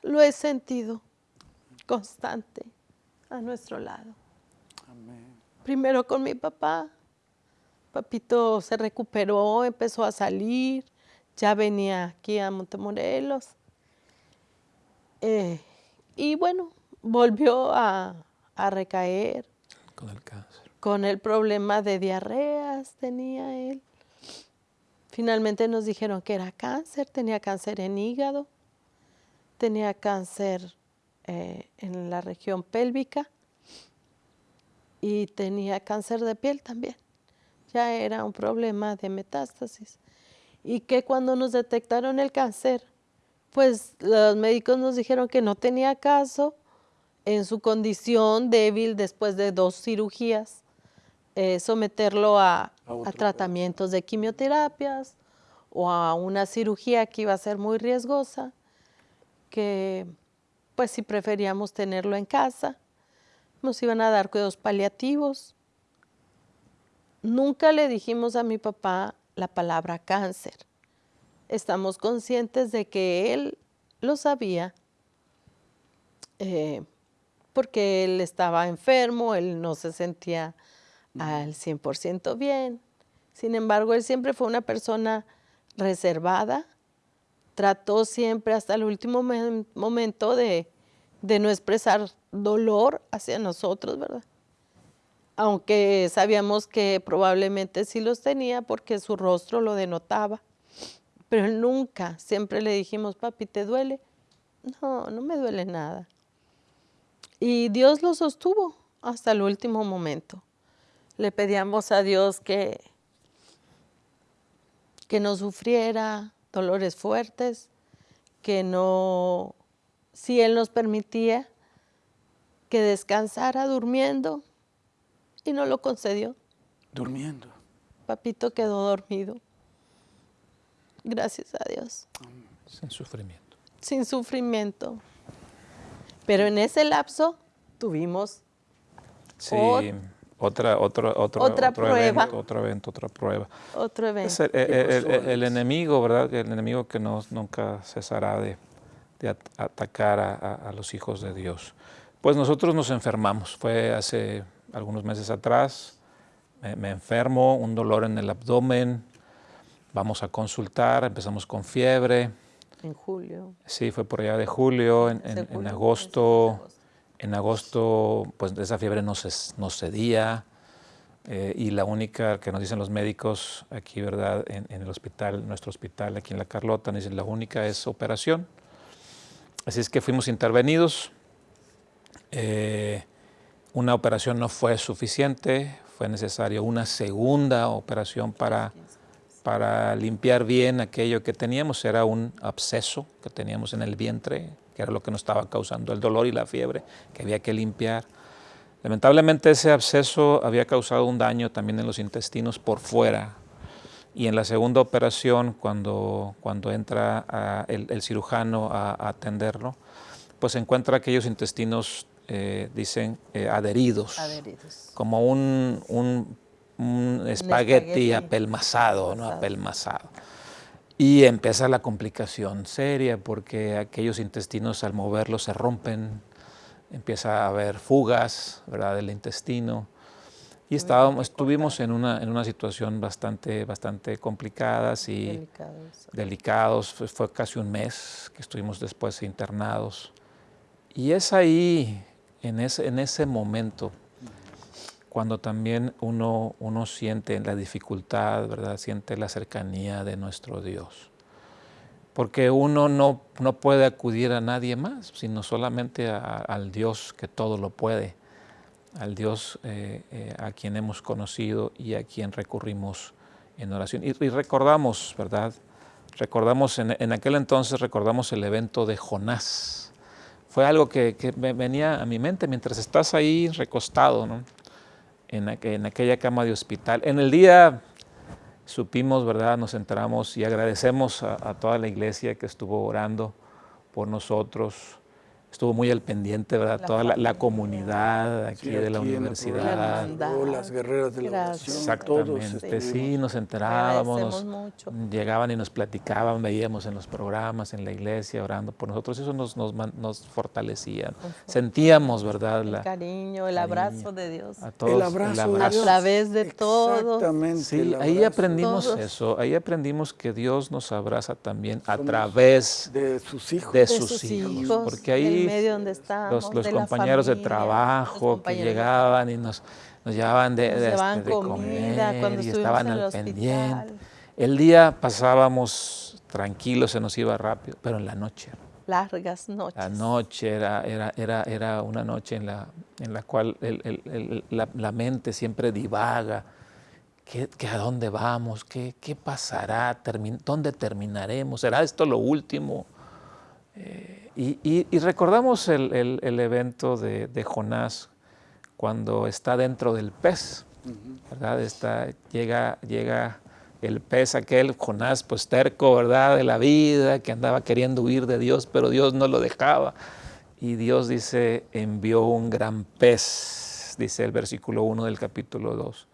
lo he sentido constante a nuestro lado. Amén. Primero con mi papá. Papito se recuperó, empezó a salir, ya venía aquí a Montemorelos. Eh, y bueno, volvió a, a recaer Con el cáncer. Con el problema de diarreas, tenía él. Finalmente nos dijeron que era cáncer, tenía cáncer en hígado, tenía cáncer eh, en la región pélvica y tenía cáncer de piel también. Ya era un problema de metástasis. Y que cuando nos detectaron el cáncer, pues los médicos nos dijeron que no tenía caso en su condición débil después de dos cirugías, eh, someterlo a, A a otro tratamientos de quimioterapias o a una cirugía que iba a ser muy riesgosa. que pues si preferíamos tenerlo en casa, nos iban a dar cuidados paliativos. Nunca le dijimos a mi papá la palabra cáncer. Estamos conscientes de que él lo sabía, eh, porque él estaba enfermo, él no se sentía al 100% bien. Sin embargo, él siempre fue una persona reservada, trató siempre hasta el último momento de, no expresar dolor hacia nosotros, ¿verdad? Aunque sabíamos que probablemente sí los tenía porque su rostro lo denotaba. Pero él nunca, siempre le dijimos, papi, ¿te duele? No, no me duele nada. Y Dios lo sostuvo hasta el último momento. Le pedíamos a Dios que, que no sufriera dolores fuertes, que no, si Él nos permitía, que descansara durmiendo y no lo concedió. Durmiendo. Papito quedó dormido. Gracias a Dios. Sin sufrimiento. Sin sufrimiento. Pero en ese lapso tuvimos sí, otra, otra, otro, otra prueba. Evento, otro evento, otra prueba. Otro evento. el, enemigo, ¿verdad? El enemigo que nos, nunca cesará de, atacar a, los hijos de Dios. Pues nosotros nos enfermamos. Fue hace algunos meses atrás. me enfermo, un dolor en el abdomen. Vamos a consultar, empezamos con fiebre en julio. Sí, fue por allá de julio, en, en, agosto. En agosto, pues esa fiebre no, se, no cedía. Eh, y la única que nos dicen los médicos aquí, ¿verdad? En, el hospital, nuestro hospital aquí en La Carlota, nos dicen la única es operación. Así es que fuimos intervenidos. Eh, una operación no fue suficiente, fue necesaria una segunda operación para para limpiar bien aquello que teníamos. Era un absceso que teníamos en el vientre, que era lo que nos estaba causando el dolor y la fiebre, que había que limpiar. Lamentablemente ese absceso había causado un daño también en los intestinos por fuera. Y en la segunda operación, cuando, cuando entra el, cirujano a, atenderlo, pues encuentra aquellos intestinos, eh, dicen, eh, adheridos, adheridos, como un, un un espagueti, apelmazado, ¿no? Apelmazado. Y empieza la complicación seria porque aquellos intestinos al moverlos se rompen, empieza a haber fugas ¿verdad? del intestino. Y estábamos, estuvimos en una, en una situación bastante, bastante complicada y delicados. Fue casi un mes que estuvimos después internados. Y es ahí, en ese, en ese momento, cuando también uno, uno siente la dificultad, ¿verdad? siente la cercanía de nuestro Dios. Porque uno no, no puede acudir a nadie más, sino solamente al Dios que todo lo puede, al Dios eh, eh, a quien hemos conocido y a quien recurrimos en oración. Y, recordamos, ¿verdad? Recordamos, en, en, aquel entonces recordamos el evento de Jonás. Fue algo que, que venía a mi mente mientras estás ahí recostado, ¿no? En, aquella cama de hospital. En el día supimos, ¿verdad? Nos enteramos y agradecemos a toda la iglesia que estuvo orando por nosotros, estuvo muy al pendiente, ¿verdad? Toda la, comunidad aquí de la universidad. las guerreras de la oración. Exactamente, sí, nos enterábamos, llegaban y nos platicaban, veíamos en los programas, en la iglesia, orando por nosotros, eso nos, nos, nos fortalecía. Sentíamos, ¿verdad? El cariño, el abrazo de Dios. A todos, el abrazo, A través de todo. Exactamente. Sí, ahí aprendimos eso, ahí aprendimos que Dios nos abraza también a través de sus hijos. De sus, hijos, porque ahí medio donde estábamos, los, compañeros de trabajo que llegaban y nos, nos llevaban de, de, este, comer y estaban al pendiente. El día pasábamos tranquilos, se nos iba rápido, pero en la noche. Largas noches. La noche era, era, era, era una noche en la, en la cual la, mente siempre divaga. ¿Qué, ¿A dónde vamos? ¿Qué, qué pasará? ¿Dónde terminaremos? ¿Será esto lo último? Eh, y, recordamos el, evento de, Jonás cuando está dentro del pez, ¿verdad? Está, llega, llega el pez aquel, Jonás, pues terco, ¿verdad? De la vida, que andaba queriendo huir de Dios, pero Dios no lo dejaba. Y Dios dice, envió un gran pez, dice el versículo 1 del capítulo 2.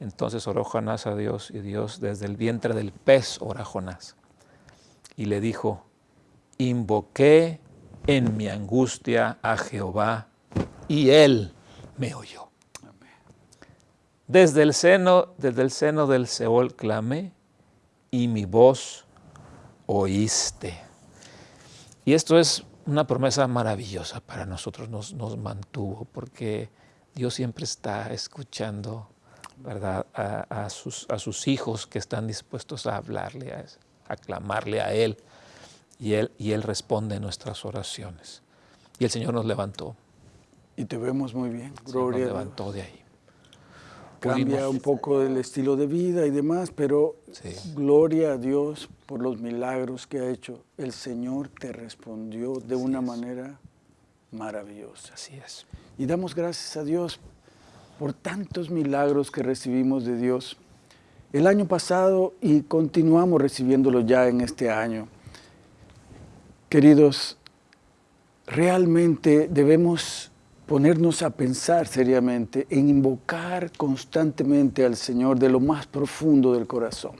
Entonces oró Jonás a Dios y Dios desde el vientre del pez ora Jonás. Y le dijo, invoqué en mi angustia a Jehová y él me oyó. Desde el seno, desde el seno del Seol clamé y mi voz oíste. Y esto es una promesa maravillosa para nosotros, nos, nos mantuvo, porque Dios siempre está escuchando ¿verdad? A, sus, a, sus, hijos que están dispuestos a hablarle, a, a clamarle a Él, y Él, y Él responde nuestras oraciones. Y el Señor nos levantó. Y te vemos muy bien, Gloria. Nos levantó de ahí cambia un poco el estilo de vida y demás, pero gloria a Dios por los milagros que ha hecho. El Señor te respondió de una manera maravillosa. Así es. Y damos gracias a Dios por tantos milagros que recibimos de Dios el año pasado y continuamos recibiéndolo ya en este año. Queridos, realmente debemos ponernos a pensar seriamente en invocar constantemente al Señor de lo más profundo del corazón.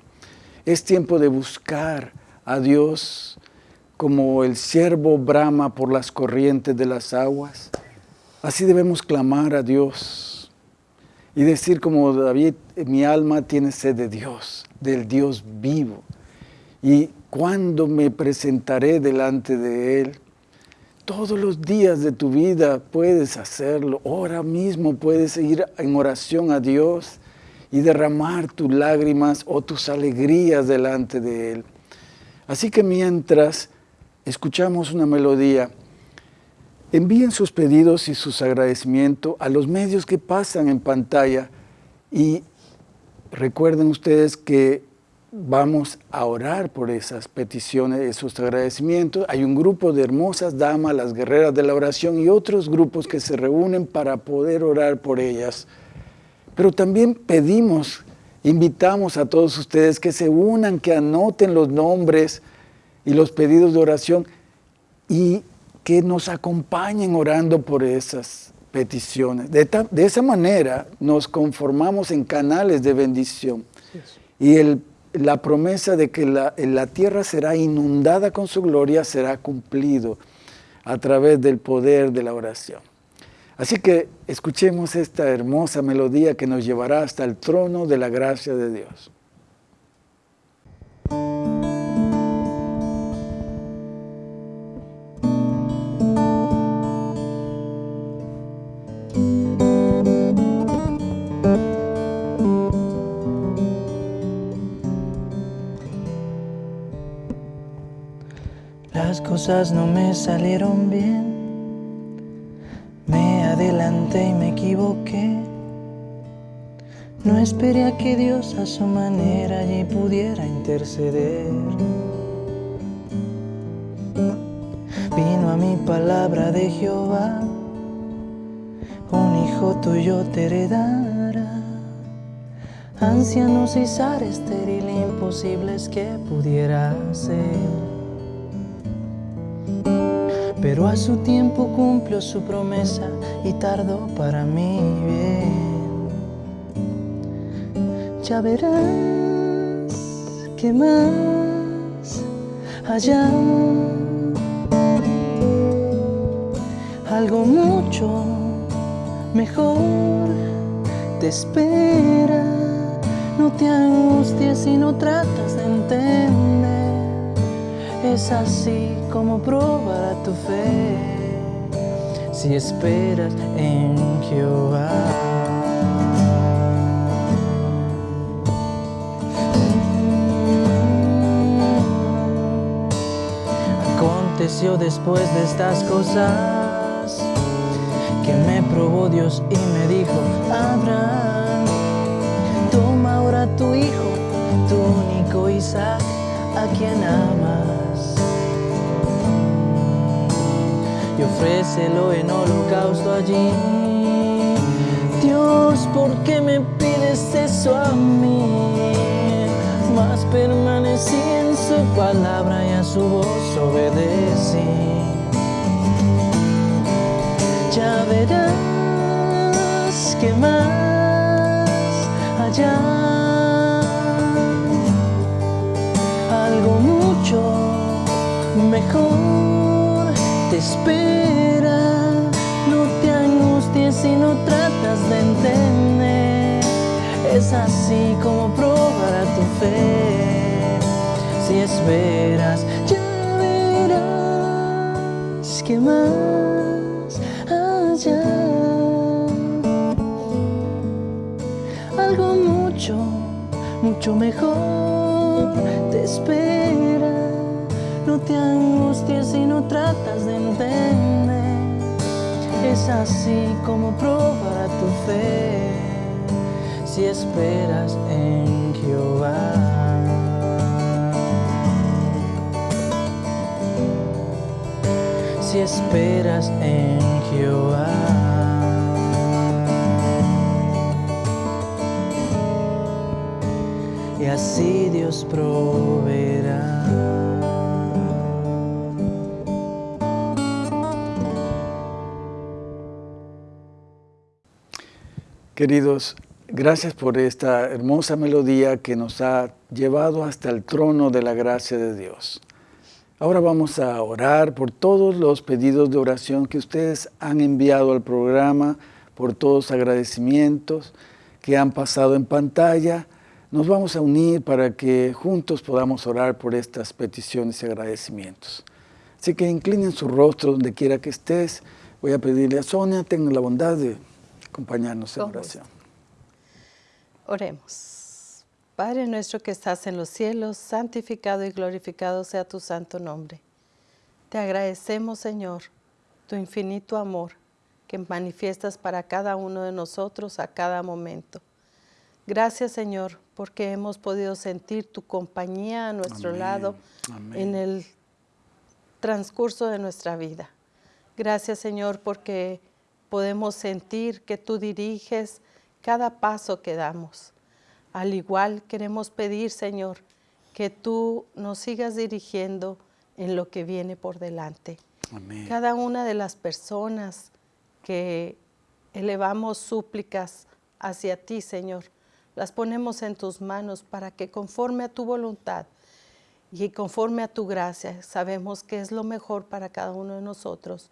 Es tiempo de buscar a Dios como el siervo brama por las corrientes de las aguas. Así debemos clamar a Dios y decir como David, mi alma tiene sed de Dios, del Dios vivo. ¿Y cuándo me presentaré delante de Él? Todos los días de tu vida puedes hacerlo. Ahora mismo puedes ir en oración a Dios y derramar tus lágrimas o tus alegrías delante de Él. Así que mientras escuchamos una melodía, envíen sus pedidos y sus agradecimientos a los medios que pasan en pantalla y recuerden ustedes que vamos a orar por esas peticiones, esos agradecimientos. Hay un grupo de hermosas damas, las guerreras de la oración y otros grupos que se reúnen para poder orar por ellas. Pero también pedimos, invitamos a todos ustedes que se unan, que anoten los nombres y los pedidos de oración y que nos acompañen orando por esas peticiones. De, de esa manera nos conformamos en canales de bendición. Y el la promesa de que la, tierra será inundada con su gloria será cumplido a través del poder de la oración. Así que escuchemos esta hermosa melodía que nos llevará hasta el trono de la gracia de Dios. Cosas no me salieron bien. Me adelanté y me equivoqué. No esperé a que Dios a su manera allí pudiera interceder. Vino a mi palabra de Jehová, un hijo tuyo te heredará. Ancianos y zar estéril, imposibles que pudiera ser pero a su tiempo cumplió su promesa y tardó para mí bien. Ya verás que más allá algo mucho mejor te espera. No te angusties si no tratas de entender. Es así como probará tu fe si esperas en Jehová. Aconteció después de estas cosas que me probó Dios y me dijo, Abraham, toma ahora tu hijo, tu único Isaac, a quien amas y ofrécelo en holocausto allí. Dios, ¿por qué me pides eso a mí? mas permanecí en su palabra y a su voz obedecí. Ya verás que más allá algo mucho mejor espera. No te angusties si no tratas de entender. Es así como probará tu fe. Si esperas, ya verás que más allá algo mucho, mucho mejor te espera. No te angusties si no tratas de entender. Es así como probará tu fe si esperas en Jehová. Si esperas en Jehová. Y así Dios proveerá. Queridos, gracias por esta hermosa melodía que nos ha llevado hasta el trono de la gracia de Dios. Ahora vamos a orar por todos los pedidos de oración que ustedes han enviado al programa, por todos los agradecimientos que han pasado en pantalla. Nos vamos a unir para que juntos podamos orar por estas peticiones y agradecimientos. Así que inclinen su rostro donde quiera que estés. Voy a pedirle a Sonia, tenga la bondad de acompañarnos en Con oración. Oremos. Padre nuestro que estás en los cielos, santificado y glorificado sea tu santo nombre. Te agradecemos, Señor, tu infinito amor que manifiestas para cada uno de nosotros a cada momento. Gracias, Señor, porque hemos podido sentir tu compañía a nuestro Amén, lado amén. en el transcurso de nuestra vida. Gracias, Señor, porque podemos sentir que tú diriges cada paso que damos. Al igual queremos pedir, Señor, que tú nos sigas dirigiendo en lo que viene por delante. Amén. Cada una de las personas que elevamos súplicas hacia ti, Señor, las ponemos en tus manos para que conforme a tu voluntad y conforme a tu gracia, sabemos que es lo mejor para cada uno de nosotros,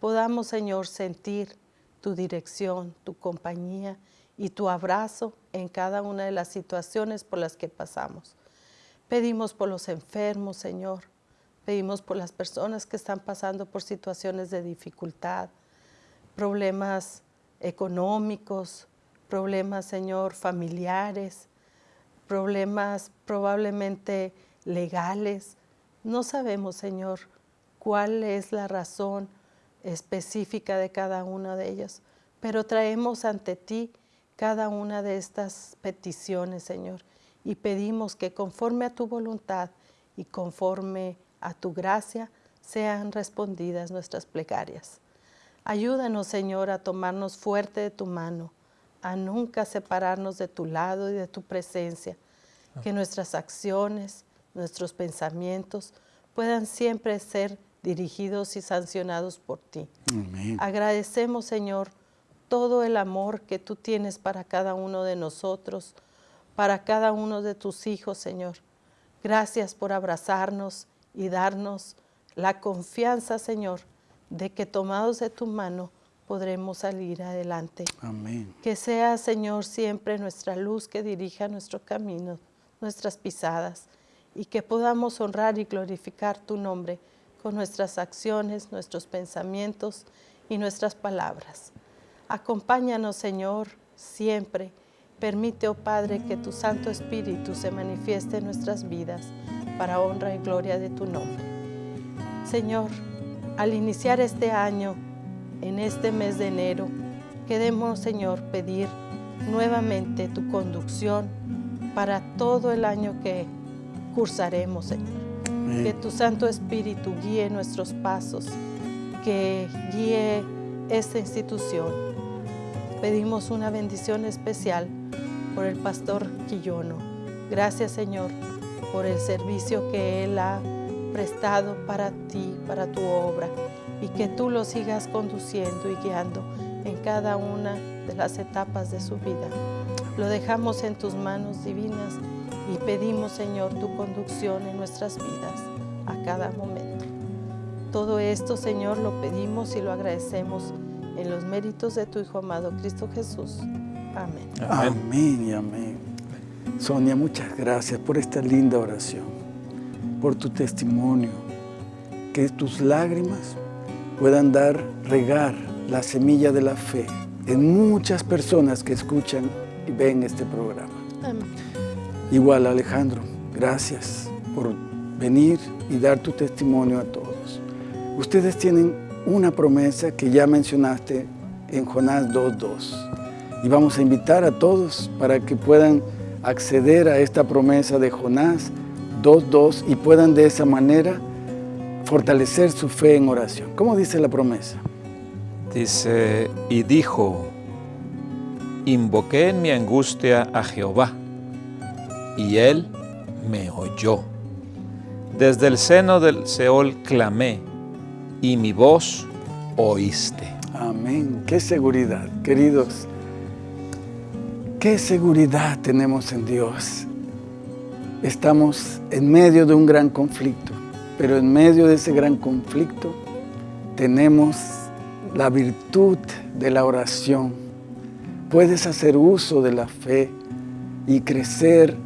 podamos, Señor, sentir tu dirección, tu compañía y tu abrazo en cada una de las situaciones por las que pasamos. Pedimos por los enfermos, Señor. Pedimos por las personas que están pasando por situaciones de dificultad, problemas económicos, problemas, Señor, familiares, problemas probablemente legales. No sabemos, Señor, cuál es la razón específica de cada una de ellas, pero traemos ante ti cada una de estas peticiones, Señor, y pedimos que conforme a tu voluntad y conforme a tu gracia sean respondidas nuestras plegarias. Ayúdanos, Señor, a tomarnos fuerte de tu mano, a nunca separarnos de tu lado y de tu presencia, que nuestras acciones, nuestros pensamientos puedan siempre ser dirigidos y sancionados por ti. Amén. Agradecemos, Señor, todo el amor que tú tienes para cada uno de nosotros, para cada uno de tus hijos, Señor. Gracias por abrazarnos y darnos la confianza, Señor, de que tomados de tu mano podremos salir adelante. Amén. Que sea, Señor, siempre nuestra luz que dirija nuestro camino, nuestras pisadas, y que podamos honrar y glorificar tu nombre con nuestras acciones, nuestros pensamientos y nuestras palabras. Acompáñanos, Señor, siempre. Permite, oh Padre, que tu Santo Espíritu se manifieste en nuestras vidas para honra y gloria de tu nombre. Señor, al iniciar este año, en este mes de enero, queremos, Señor, pedir nuevamente tu conducción para todo el año que cursaremos, Señor. Que tu Santo Espíritu guíe nuestros pasos, que guíe esta institución. Pedimos una bendición especial por el pastor Quillono. Gracias, Señor, por el servicio que Él ha prestado para ti, para tu obra, y que tú lo sigas conduciendo y guiando en cada una de las etapas de su vida. Lo dejamos en tus manos divinas y pedimos, Señor, tu conducción en nuestras vidas a cada momento. Todo esto, Señor, lo pedimos y lo agradecemos en los méritos de tu Hijo amado Cristo Jesús. Amén. Amén y amén. Sonia, muchas gracias por esta linda oración, por tu testimonio, que tus lágrimas puedan dar, regar la semilla de la fe en muchas personas que escuchan y ven este programa. Amén. Igual Alejandro, gracias por venir y dar tu testimonio a todos. Ustedes tienen una promesa que ya mencionaste en Jonás 2.2 y vamos a invitar a todos para que puedan acceder a esta promesa de Jonás 2.2 y puedan de esa manera fortalecer su fe en oración. ¿Cómo dice la promesa? Dice, y dijo, invoqué en mi angustia a Jehová, y él me oyó. Desde el seno del Seol clamé, y mi voz oíste. Amén. Qué seguridad, queridos. Qué seguridad tenemos en Dios. Estamos en medio de un gran conflicto, pero en medio de ese gran conflicto tenemos la virtud de la oración. Puedes hacer uso de la fe y crecer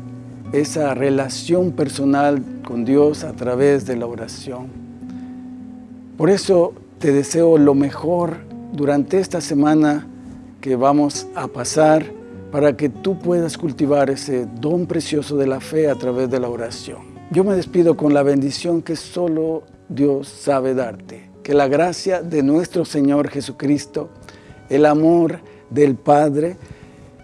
esa relación personal con Dios a través de la oración. Por eso te deseo lo mejor durante esta semana que vamos a pasar para que tú puedas cultivar ese don precioso de la fe a través de la oración. Yo me despido con la bendición que solo Dios sabe darte. Que la gracia de nuestro Señor Jesucristo, el amor del Padre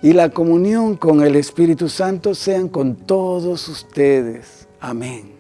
y la comunión con el Espíritu Santo sean con todos ustedes. Amén.